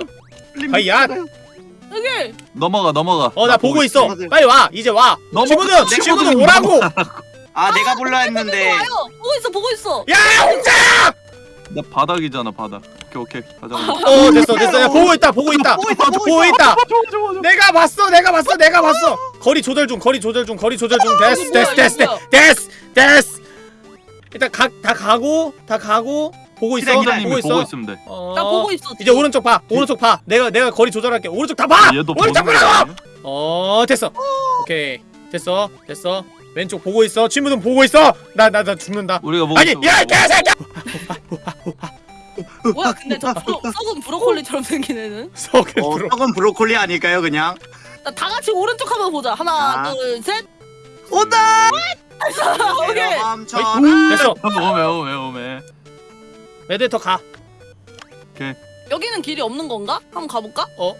아이 야. 여기! 넘어가 넘어가. 어 나 보고 있어. 빨리 와 이제 와. 넘어- 친구들 내가 친구들 오라고? [LAUGHS] 아 내가 불러 했는데. 와요. 보고 있어 보고 있어. 야 혼자! 나 바닥이잖아 바닥. 오케이 오케이. 가자. 어 됐어 됐어. 야 보고 있다 보고 있다. 보고. 있다. 내가 봤어 내가 봤어 내가 봤어. 거리 조절 중 거리 조절 중 거리 조절 중. 됐어 이거 됐어 뭐야, 됐어 이거 됐어. 됐어. 일단 가, 다 가고 다 가고 보고 있어 기다려, 기다려. 보고 기다님이 보고 있어 있으면 돼. 어, 나 보고 있어. 이제 오른쪽 봐 오른쪽 봐 내가 내가 거리 조절할게 오른쪽 다 봐 얘도 오른쪽 보는 보라고 거야. 어 됐어 오케이 됐어 됐어 왼쪽 보고 있어 친구들 보고 있어 나 나 나 죽는다 우리가 보고 아니 있어. 야 개새끼야 뭐야 근데 저 브로, [LAUGHS] 썩은 브로콜리처럼 생긴 애는? 석은 어, 썩은 브로콜리 아닐까요 그냥? 나 다 같이 오른쪽 한번 보자. 하나, 아. 둘, 셋. 온다. [LAUGHS] 오케이. 멈춰. 됐어 오메 오메 오메. 메데터 가 여기는 길이 없는 건가? 한번 가볼까? 어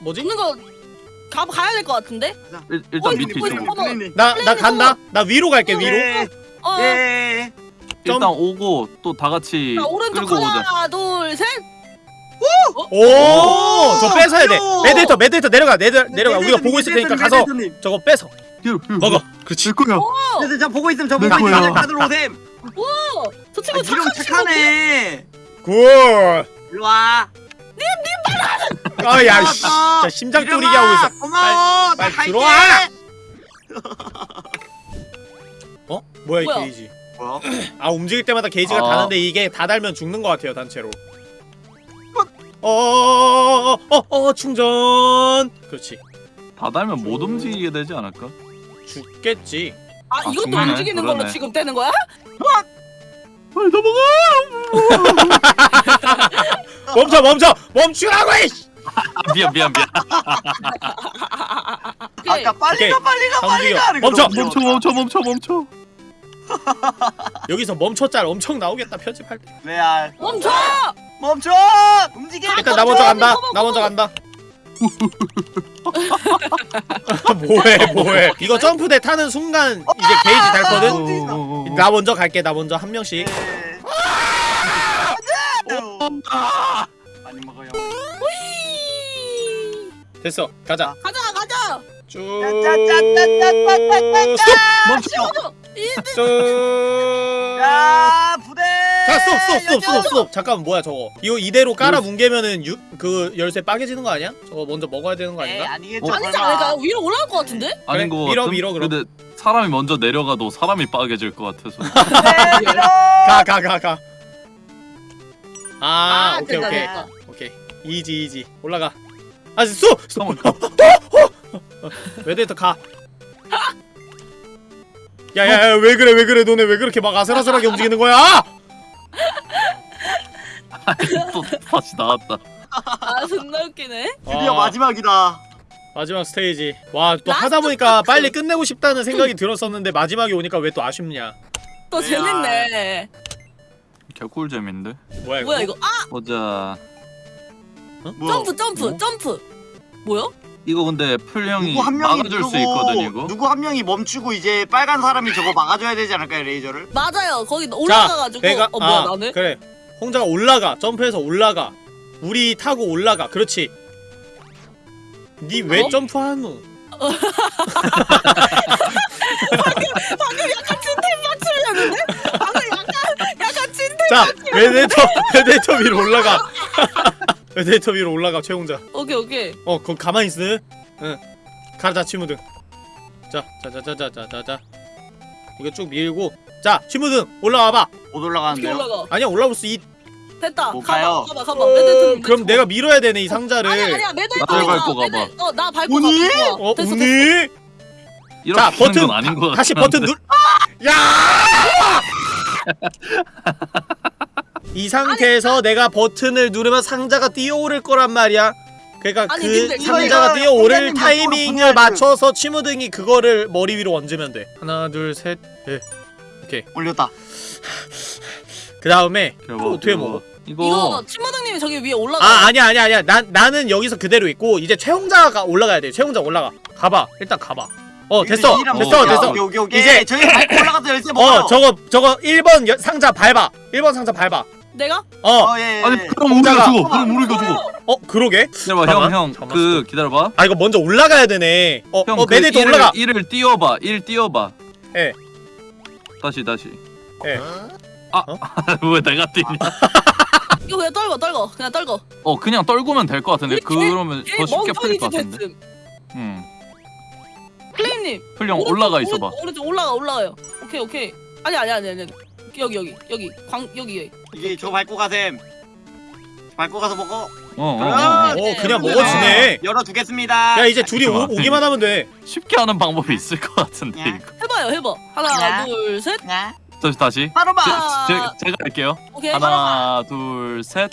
뭐지? 없는 거 가, 가야 될 것 같은데? 일, 일단 어이, 밑에 어이, 있어. 어머. 나 나 간다 나 위로 갈게 위로 예. 어, 예. 일단 오고 또 다 같이 자, 오른쪽 끌고 오자. 하나, 둘, 셋. 오 저 뺏어야 돼 오! 메데터 메데터 내려가 내려 내려가 우리가 보고 있을 테니까 가서 저거 뺏어 먹어 그렇지. 거야. 그래서 저 보고 있으면 저내 보고 거야. 있으면 다들 오셈. 어, 저 아, 친구 이름 착한? 착하네. good 일로 와. 아야 씨 고마워. 진짜 심장 이름아, 쫄리게 하고 있어 고마워. 빨리 나 갈게. 들어와. 어 뭐야 이 뭐야? 게이지 뭐야? 아 움직일 때마다 게이지가 아. 다는데 이게 다 달면 죽는 것 같아요 단체로 어어어어 충전 그렇지 다 달면 못 움직이게 되지 않을까? 죽겠지 아, 아, 이것도 중간에? 움직이는 걸로 그러네. 지금 떼는 거야? 빨리 넘어가. [LAUGHS] 멈춰 멈춰 멈추라고 이씨 아, 미안 미안 미안. 오케이. 아까 빨리 오케이. 가 빨리 가 빨리. 가. 이거 멈춰. 너무 멈춰 멈춰 멈춰 멈춰. 여기서 멈춰짤 엄청 나오겠다 편집할 때 레알. 멈춰! 멈춰. 움직여. 일단 나 먼저 간다 나 먼저 간다 뭐해 뭐해 이거 점프대 타는 순간 이제 게이지 달거든 어, 나 먼저 갈게 나 먼저 한 명씩 예. 아! 많이 먹어요. 휘! 됐어 가자 가자, 가자! 쭉. 멈춰. 쭉야 부대. 자, 스톱, 스톱, 스톱, 스톱, 스톱. 잠깐만, 뭐야, 저거. 이거 이대로 깔아 뭉개면은 유, 그 열쇠 빠개지는 거 아니야? 저거 먼저 먹어야 되는 거 아닌가? 아니겠죠. 어? 아니지 설마. 않을까요? 위로 올라올 것 같은데? 아닌 거 밀어, 같음? 밀어, 그럼. 근데 사람이 먼저 내려가도 사람이 빠개질 것 같아서. [LAUGHS] 가, 가, 가, 가. 아, 오케이, 됐다, 오케이. 됐다. 오케이. easy, easy. 올라가. 아, 쏘! 쏘! 웨데이터 가. [LAUGHS] 야, 야, 야, 왜 그래, 왜 그래, 너네 왜 그렇게 막 아슬아슬하게 움직이는 거야? [LAUGHS] 또 다시 나왔다. 아, 존나 웃기네. 드디어 아, 마지막이다. 마지막 스테이지. 와, 또 하다 보니까 빨리 끝내고 싶다는 생각이 들었었는데 마지막에 오니까 왜 또 아쉽냐? 또 야. 재밌네. 개꿀잼인데. 뭐야 이거? 뭐야, 이거? 아! 보자. 뭐야? 점프, 점프, 뭐? 점프! 뭐야? 이거 근데 풀 형이 누구 한 명이 막아줄 수 누르고, 있거든 이거. 누구 한 명이 멈추고 이제 빨간 사람이 저거 막아줘야 되지 않을까요 레이저를? 맞아요. 거기 올라가가지고. 내가 어, 뭐야, 아, 나는? 그래 홍자가 올라가 점프해서 올라가 우리 타고 올라가 그렇지 니왜 어? 점프하노 빡치려는데? 방금 약간, 약간 찐텐. 자 웨데이터 웨데이터 위로 올라가 웨데이터 위로 올라가 최홍자 오케이, 오케이. 어 거기 가만히 있어 응 가자 치무등 자자자자자자자 이거 쭉 밀고 자 치무등 올라와봐 못 올라가는데요? 올라가? 아니야 올라올 수 있... 됐다. 못 가봐, 가요. 가봐, 가봐. 매드 그럼 내가 밀어야 되네 이 상자를 아니야, 아니야. 나 밟고 가봐. 어, 나 밟고 오니? 가. 좋아. 어 됐어, 이렇게 자 하는 버튼 건 아닌 것. 다시 버튼 눌. [LAUGHS] 야! 이 상태에서 내가 버튼을 누르면 상자가 뛰어오를 거란 말이야. 그러니까 아니, 그 근데 상자가 뛰어오를 타이밍을 옆으로 맞춰서 치무등이 그거를 머리 위로 얹으면 돼. 하나, 둘, 셋, 넷. 올렸다. 그 다음에 어떻게. 먹어? 이거, 이거 친마당님이 저기 위에 올라가. 아 아니야 아니야 아니야. 난 나는 여기서 그대로 있고 이제 최홍자가 올라가야 돼. 최홍자 올라가. 가봐. 일단 가봐. 어 됐어 됐어 뭐야? 됐어. 오케이 오케이 오케이. 이제- 저희 [LAUGHS] 올라가서 열쇠 먹어요. 어 저거 저거 1번 여- 상자 밟아. 1번 상자 밟아. 내가? 어. 어 예. 예. 아니 그럼 우리가 죽어. 그럼 우리가 죽어. 어 그러게? 기다려봐 잠깐만, 형형 잠깐만, 그 기다려봐. 아 이거 먼저 올라가야 되네. 어, 형 어그 일을- 올라가. 일을 띄워봐. 일 띄워봐. 예. 다시 다시. 예. [LAUGHS] 왜 내가 뛰냐? [LAUGHS] 이거 그냥 떨궈, 떨궈. 그냥 떨궈. 어 그냥 떨구면 될 것 같은데 그러면 걔더 쉽게 풀릴 것 같은데. 됐음. 풀형 오른쪽, 올라가 있어봐. 오른쪽, 오른쪽 올라가, 올라가요. 오케이, 오케이. 아니, 아니, 아니, 아니. 여기, 여기, 여기. 광, 여기, 여기. 이게 저 밟고 가셈. 밟고 가서 먹어. 어, 어, 어, 아, 어. 어 그냥 네. 먹어지네. 열어 두겠습니다. 야 이제 둘이 오. 오기만 하면 돼. 쉽게 하는 방법이 있을 것 같은데 야. 이거. 해봐요, 해봐. 하나, 야. 둘, 셋. 야. 다시 다시. 바로 봐. 아. 제, 제가 할게요. 오케이. 하나 둘 셋.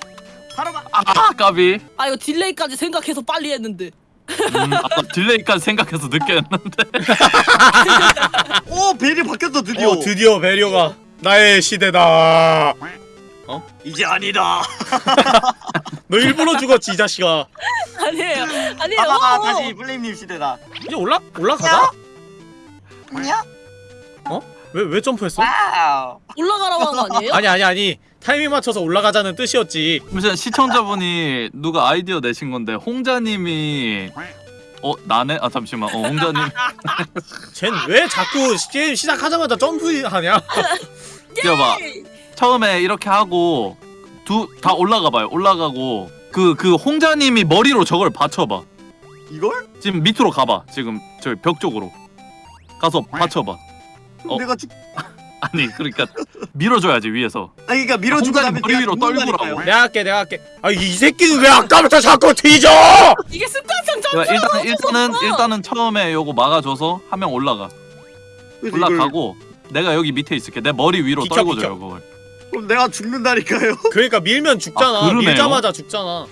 바로 봐. 아 까비. 아, 이거 delay까지 생각해서 빨리 했는데. 음, 아까 delay까지 생각해서 늦게 했는데 [LAUGHS] 오 barrier 바뀌었어 드디어. 어 드디어 barrier가 나의 시대다 이제 아니다. [LAUGHS] 너 일부러 죽었지 이 자식아 아니에요. 아니에요. 아, 어, 다시 플레임님 시대다. 이제 올라 올라가자 뭐야? 왜왜 점프했어? 와우. 올라가라고 한 거 아니에요? 아니 아니 아니 타이밍 맞춰서 올라가자는 뜻이었지. 잠시만 시청자분이 누가 아이디어 내신 건데 홍자님이 어 나네? 아 잠시만. 어 홍자님. [LAUGHS] 쟨 왜 자꾸 게임 시작하자마자 점프하냐? [LAUGHS] 뛰어봐. 처음에 이렇게 하고 두 다 올라가 봐요. 올라가고 그그 홍자님이 머리로 저걸 받쳐봐. 이걸? 지금 밑으로 가봐. 지금 저 벽 쪽으로. 가서 받쳐봐. 어. 내가 죽. [LAUGHS] 아니 그러니까 밀어줘야지 위에서 아니 그러니까 밀어주고 홍자님 나면 머리 위로. 떨구라고. 내가 할게 내가 할게 아이 새끼는 왜 아까부터 자꾸 뒤져 이게 습관성 야, 점프. 일단 일단은 일단은 처음에 요거 막아줘서 한 명 올라가 그래서 이걸- 올라가고 내가 여기 밑에 있을게 내 머리 위로 비켜, 떨궈줘요 비켜. 그걸 그럼 내가 죽는다니까요. [LAUGHS] 그러니까 밀면 죽잖아 아. 밀자마자 죽잖아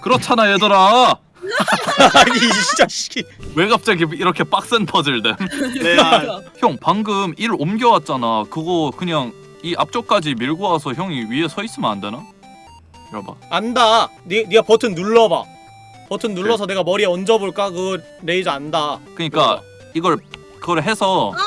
그렇잖아 얘들아 [LAUGHS] 아니 이 자식이. 왜 갑자기 이렇게 빡센 퍼즐 됨? [LAUGHS] 네. 아, 형 방금 일 옮겨왔잖아. 그거 그냥 이 앞쪽까지 밀고 와서 형이 위에 서 있으면 안 되나? 이봐봐. 안다. 니, 니가 버튼 눌러봐. 버튼 눌러서 내가 머리에 얹어볼까? 그 레이저 안다. 그니까 이걸 그걸 해서 아!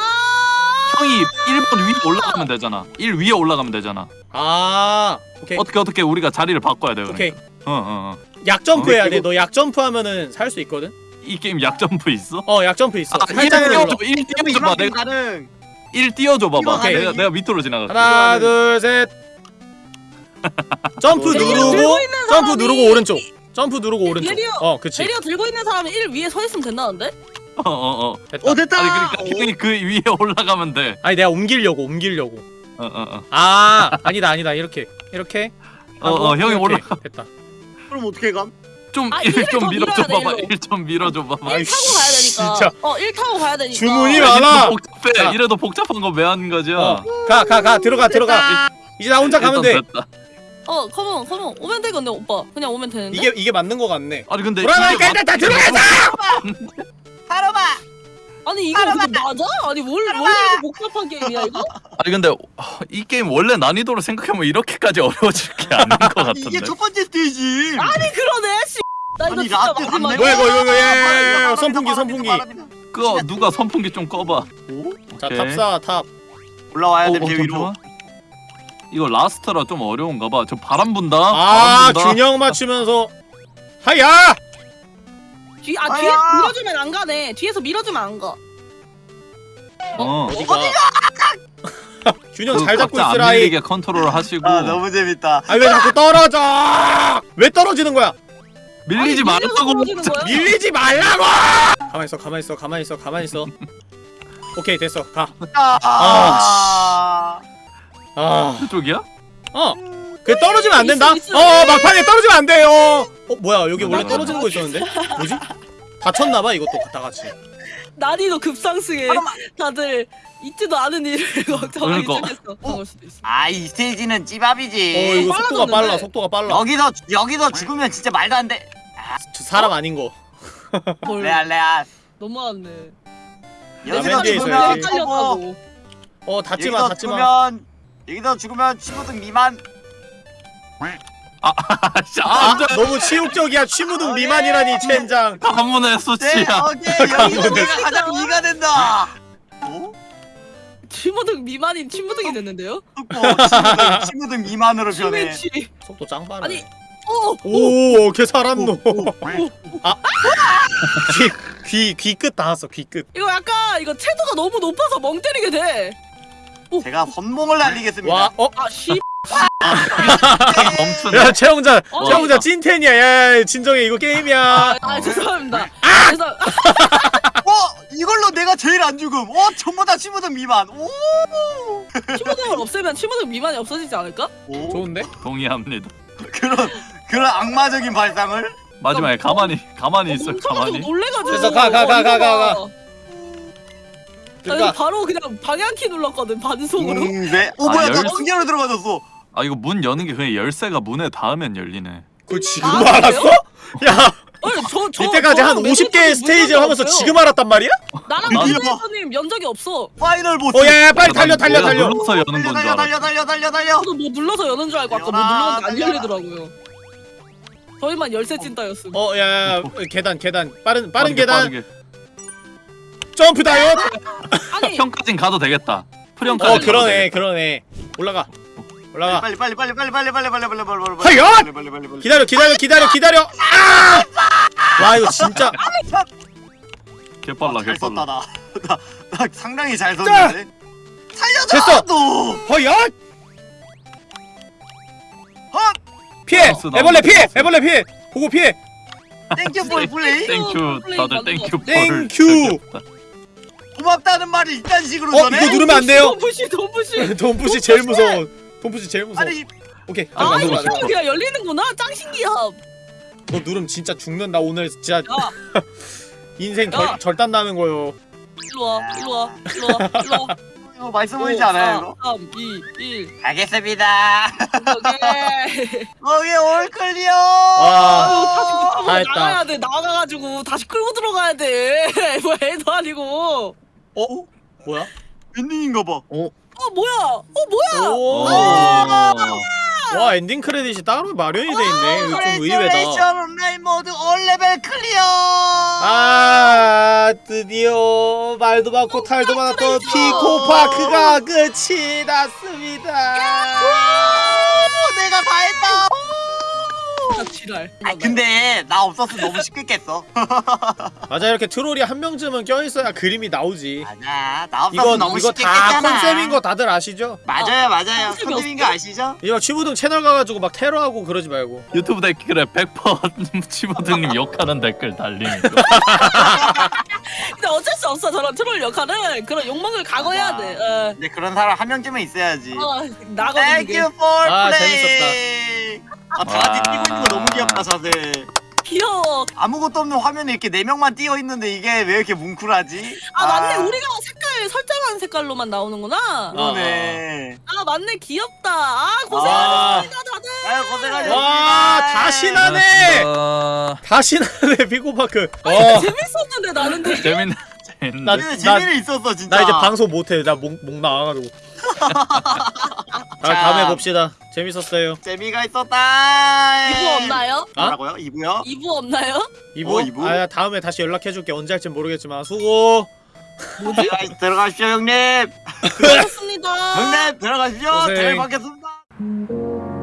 형이 1번 위에 올라가면 되잖아. 1 위에 올라가면 되잖아. 아 오케이. 어떻게 어떻게 우리가 자리를 바꿔야 돼 그러니까. 오케이. 어어 어 약점프 해야 어, 돼너 약점프 하면은 살 수 있거든? 이 게임 약점프 있어? 어 약점프 있어. 아, 1 살짝만 눌러 띄워줘. 1 띄워줘봐. 이만큼 내가 가능. 1 띄워줘 봐봐. 오케이. 내가, 내가 밑으로 지나갈게. 하나 둘 셋. [LAUGHS] 점프 barrier 누르고 점프 사람이- 누르고 오른쪽. 점프 누르고 오른쪽. barrier- 어 그치. 베리어 들고 있는 사람이 1 위에 서 있으면 된다는데? 어 어 어. 됐다. 어 됐다. 아니 그러니까 그 위에 [LAUGHS] 올라가면 돼. 아니 내가 옮기려고 옮기려고. 어 어 어. 아 아니다 아니다. 이렇게 이렇게? 하고 어어 형이. 올라가. 됐다 그럼 어떻게 감? 좀 아, 1 일을 좀더 밀어줘 봐봐 일로. 1좀 밀어줘 봐봐 1 아이씨, 타고 가야 되니까. 진짜. 어, 1 타고 가야 되니까. 주문이 야, 많아. 이래도 복잡해 자. 이래도 복잡한 거 왜 하는 거지 어가 가 가 들어가 들어가 이제 나 혼자 가면 돼 됐다 어, 컴온, 컴온. 오면 되겠네, 오빠. 그냥 오면 되는데. 이게 이게 맞는 거 같네 아니 근데 이게 일단 다 들어가자 하루마. [LAUGHS] 아니 이거. 근데 맞아? 아니 뭘, 뭘 이렇게 복잡한 게임이야 이거? [LAUGHS] 아니 근데 어, 이 게임 원래 난이도로 생각하면 이렇게까지 어려워질 게 아닌 [LAUGHS] 것 같은데 이게 첫 번째 스테이지. 아니 그러네 씨. 나 이거 아니 진짜 라떼 마지막이야. 담배. 뭐야, 이거, 이거, 이거, 예, 아, 예, 예, 선풍기, 선풍기. 그거 누가 선풍기 좀 꺼봐 자 오케이. 탑사 탑 올라와야 어, 돼 어, 배 위로. 잠깐만. 이거 라스트라 좀 어려운가 봐저 바람 분다 아 바람 분다. 균형 맞추면서 하야 뒤, 아 아야. 뒤에 밀어주면 안 가네. 뒤에서 밀어주면 안 가. 어? 어디가? [LAUGHS] 균형 그잘 잡고 각자 안 있으라이 밀리게 컨트롤 하시고. 아 너무 재밌다. 아 왜 자꾸 떨어져? 왜 떨어지는 거야? 밀리지 아니, 밀려서 말라고. 떨어지는 거야? 밀리지 말라고! 가만 있어 가만 있어 가만 있어 가만 있어. [LAUGHS] 오케이 됐어. 아. 가아어 그쪽이야? 그 떨어지면 안 된다 있어, 있어. 어 막판에 떨어지면 안 돼요 어 뭐야 여기 원래 나, 떨어지는 거 있었는데 뭐지 다쳤나 봐 이것도 다 같이 난이도 급상승해. 다들 있지도 않은 일을 [LAUGHS] 걱정하기 그러니까. 시작했어. 그럴 수도 있어. 아 이 스테이지는 어 찌밥이지. 이거 속도가 빨라졌는데. 빨라 속도가 빨라 여기서 여기서 죽으면 진짜 말도 안 돼. 저 사람 아닌 거 헐. 레알 레알. 너무하네. 맨 뒤에 여기서. 죽으면. 어 여기서 닿지마 죽으면 여기서 죽으면 15등 미만. 아씨 아 안돼 너무 치욕적이야 취무등 미만이라니 첸장 가문의 네, 수치야 오케이 여기서 내가 가장 이가 된다. 어? 친무등 미만인 친무등이 됐는데요? 또 15등, 15등 미만으로 변해. 속도 짱 빠르네 아니, 어, 오걔 살았노 아 귀귀귀끝 닿았어 귀끝 이거 약간 이거 채도가 너무 높아서 멍 때리게 돼. 제가 선봉을 날리겠습니다. 와 어 아 씨. 멈추네 야 최홍자 어, 최홍자 찐텐이야 야 진정해 이거 게임이야 아, 아 죄송합니다. 아, 죄송. [LAUGHS] 어 이걸로 내가 제일 안 죽음. 어 전부 다 15등 미만. 오. 친무등을 없애면 친무등 미만이 없어지지 않을까? 오. 좋은데 동의합니다 그런 그런 악마적인 발상을. 마지막에 가만히 가만히 있어 가만히 놀래가지고. 됐어, 가, 가, 가, 가, 가, 가. 나 이거 그러니까 바로 그냥 방향키 눌렀거든 반속으로. 음, 네. 어 아, 뭐야 나 열- 중계로 들어가졌어. 아 이거 문 여는 게 그냥 열쇠가 문에 닿으면 열리네 그거 지금 아, 알았어? 야 아니 저, 저, 이때까지 한 저랑 50개 매드님 스테이지를 하면서 없어요. 지금 알았단 말이야? 나랑 매드님 연 적이 없어. final boss. 어, 야, 야, 빨리 달려, 달려, 달려. 눌러서 여는 달려 건줄 달려 알아. 달려 달려 달려 달려. 저도 뭐 눌러서 여는 줄 알고 아까 뭐 눌렀는데 안. 열리더라고요. 저희만 열쇠 찐따였음. 어, 야, 야, 계단, 계단. 빠른, 빠른 계단. 점프 다이엇. 아니 [LAUGHS] 형까진 가도 되겠다. 어, 그러네. 그러네. 올라가. 올라가. 빨리 빨리 빨리 빨리 빨리 빨리 빨리 빨리 빨리 빨리 하여! 빨리 빨리 빨리 빨리. 기다려, 기다려, 기다려, 기다려. 아! 와, 이거 진짜. 개빨라, 잘 썼다 개빨라. 나. 나, 나 상당히 잘 썼는데. 살려줘 됐어. 너. 허연! 헛. 피해! 알았어, 나 애벌레 피해! 알았어. 애벌레 피해! 보고 피해! thank you for play. thank you, 다들 thank you. 거. thank you. 고맙다는 말을 이딴 식으로 어, 전해? 이거 누르면 안 돼요. don't push don't push. don't push 제일 무서워. don't push 제일 무서워. 아니 오케이. 아안 이거. 그냥 열리는구나. 짱 신기함. 너 누르면 진짜 죽는다. 오늘 진짜 야 [LAUGHS] 인생 야. 절, 절단 나는 거요. 일로 와 일로 와 일로 와 일로 와. [LAUGHS] 이거 맛있어 보이지 않아요 이거? 3, 2, 1. 알겠습니다. 오케이. 거기 올 클리어. 와. 다시 붙잡고 다 했다. 나가야 돼. 나가가지고 다시 끌고 들어가야 돼. [LAUGHS] 뭐 애도 아니고. 어? 뭐야? 웬일인가 봐. 어 뭐야? 어 뭐야? 오. 오. 와 엔딩 크레딧이 따로 마련이 돼 있네. 이거 좀 의외다. 레이션 온라인 모드 all level clear. 아 드디어 말도 많고 탈도 많았던 피코파크가 끝이 났습니다. 오, 내가 다 했다. 아, 지랄. 아 근데 나 없었으면 너무 쉽겠겠어. [LAUGHS] 맞아 이렇게 트롤이 한 명쯤은 껴있어야 그림이 나오지. 맞아. 나 없었으면 이거 너무 이거 다. 컨셉인 거 다들 아시죠? 맞아요, 맞아요. 컨셉이 컨셉인 거 아시죠? 이거 치부등 채널 가가지고 막 테러하고 그러지 말고. 유튜브 댓글에 100% 치부등님 욕하는 댓글 달림. [LAUGHS] 근데 어쩔 수 없어. 저런 트롤 역할은 그런 욕망을 각오해야 돼. 어, 근데 그런 사람 한 명쯤은 있어야지. 어 나거든 Thank you for 아, play. 아, 다 같이 와. 뛰고 있는 거 너무 귀엽다, 자세. 귀여워. 아무것도 없는 화면에 이렇게 네 명만 뛰어 있는데 이게 왜 이렇게 뭉클하지? 아 맞네. 우리가 색깔 설정한 색깔로만 나오는구나. 그러네. 아 맞네. 귀엽다. 아 아. 고생하셨습니다 다들. 아유, 고생하셨습니다. 와 다시 나네. 아, 다시 나네 피코파크. 아니, 어. 재밌었는데 나는 되게. 재밌네. 나- 재미는 있었어, 진짜. 나 이제 방송 못해. 나 목 목 나와가지고. 아, 다음에 봅시다. 재밌었어요. 재미가 있었다. 2부 없나요? 아? 뭐라고요? 2부요? 2부 없나요? 이부? 어, 이부? 아 다음에 다시 연락해줄게. 언제 할지 모르겠지만 수고. 들어가- 들어가십시오, 형님. [LAUGHS] 고맙습니다. 형님, 들어가십시오. 고생. 잘 받겠습니다.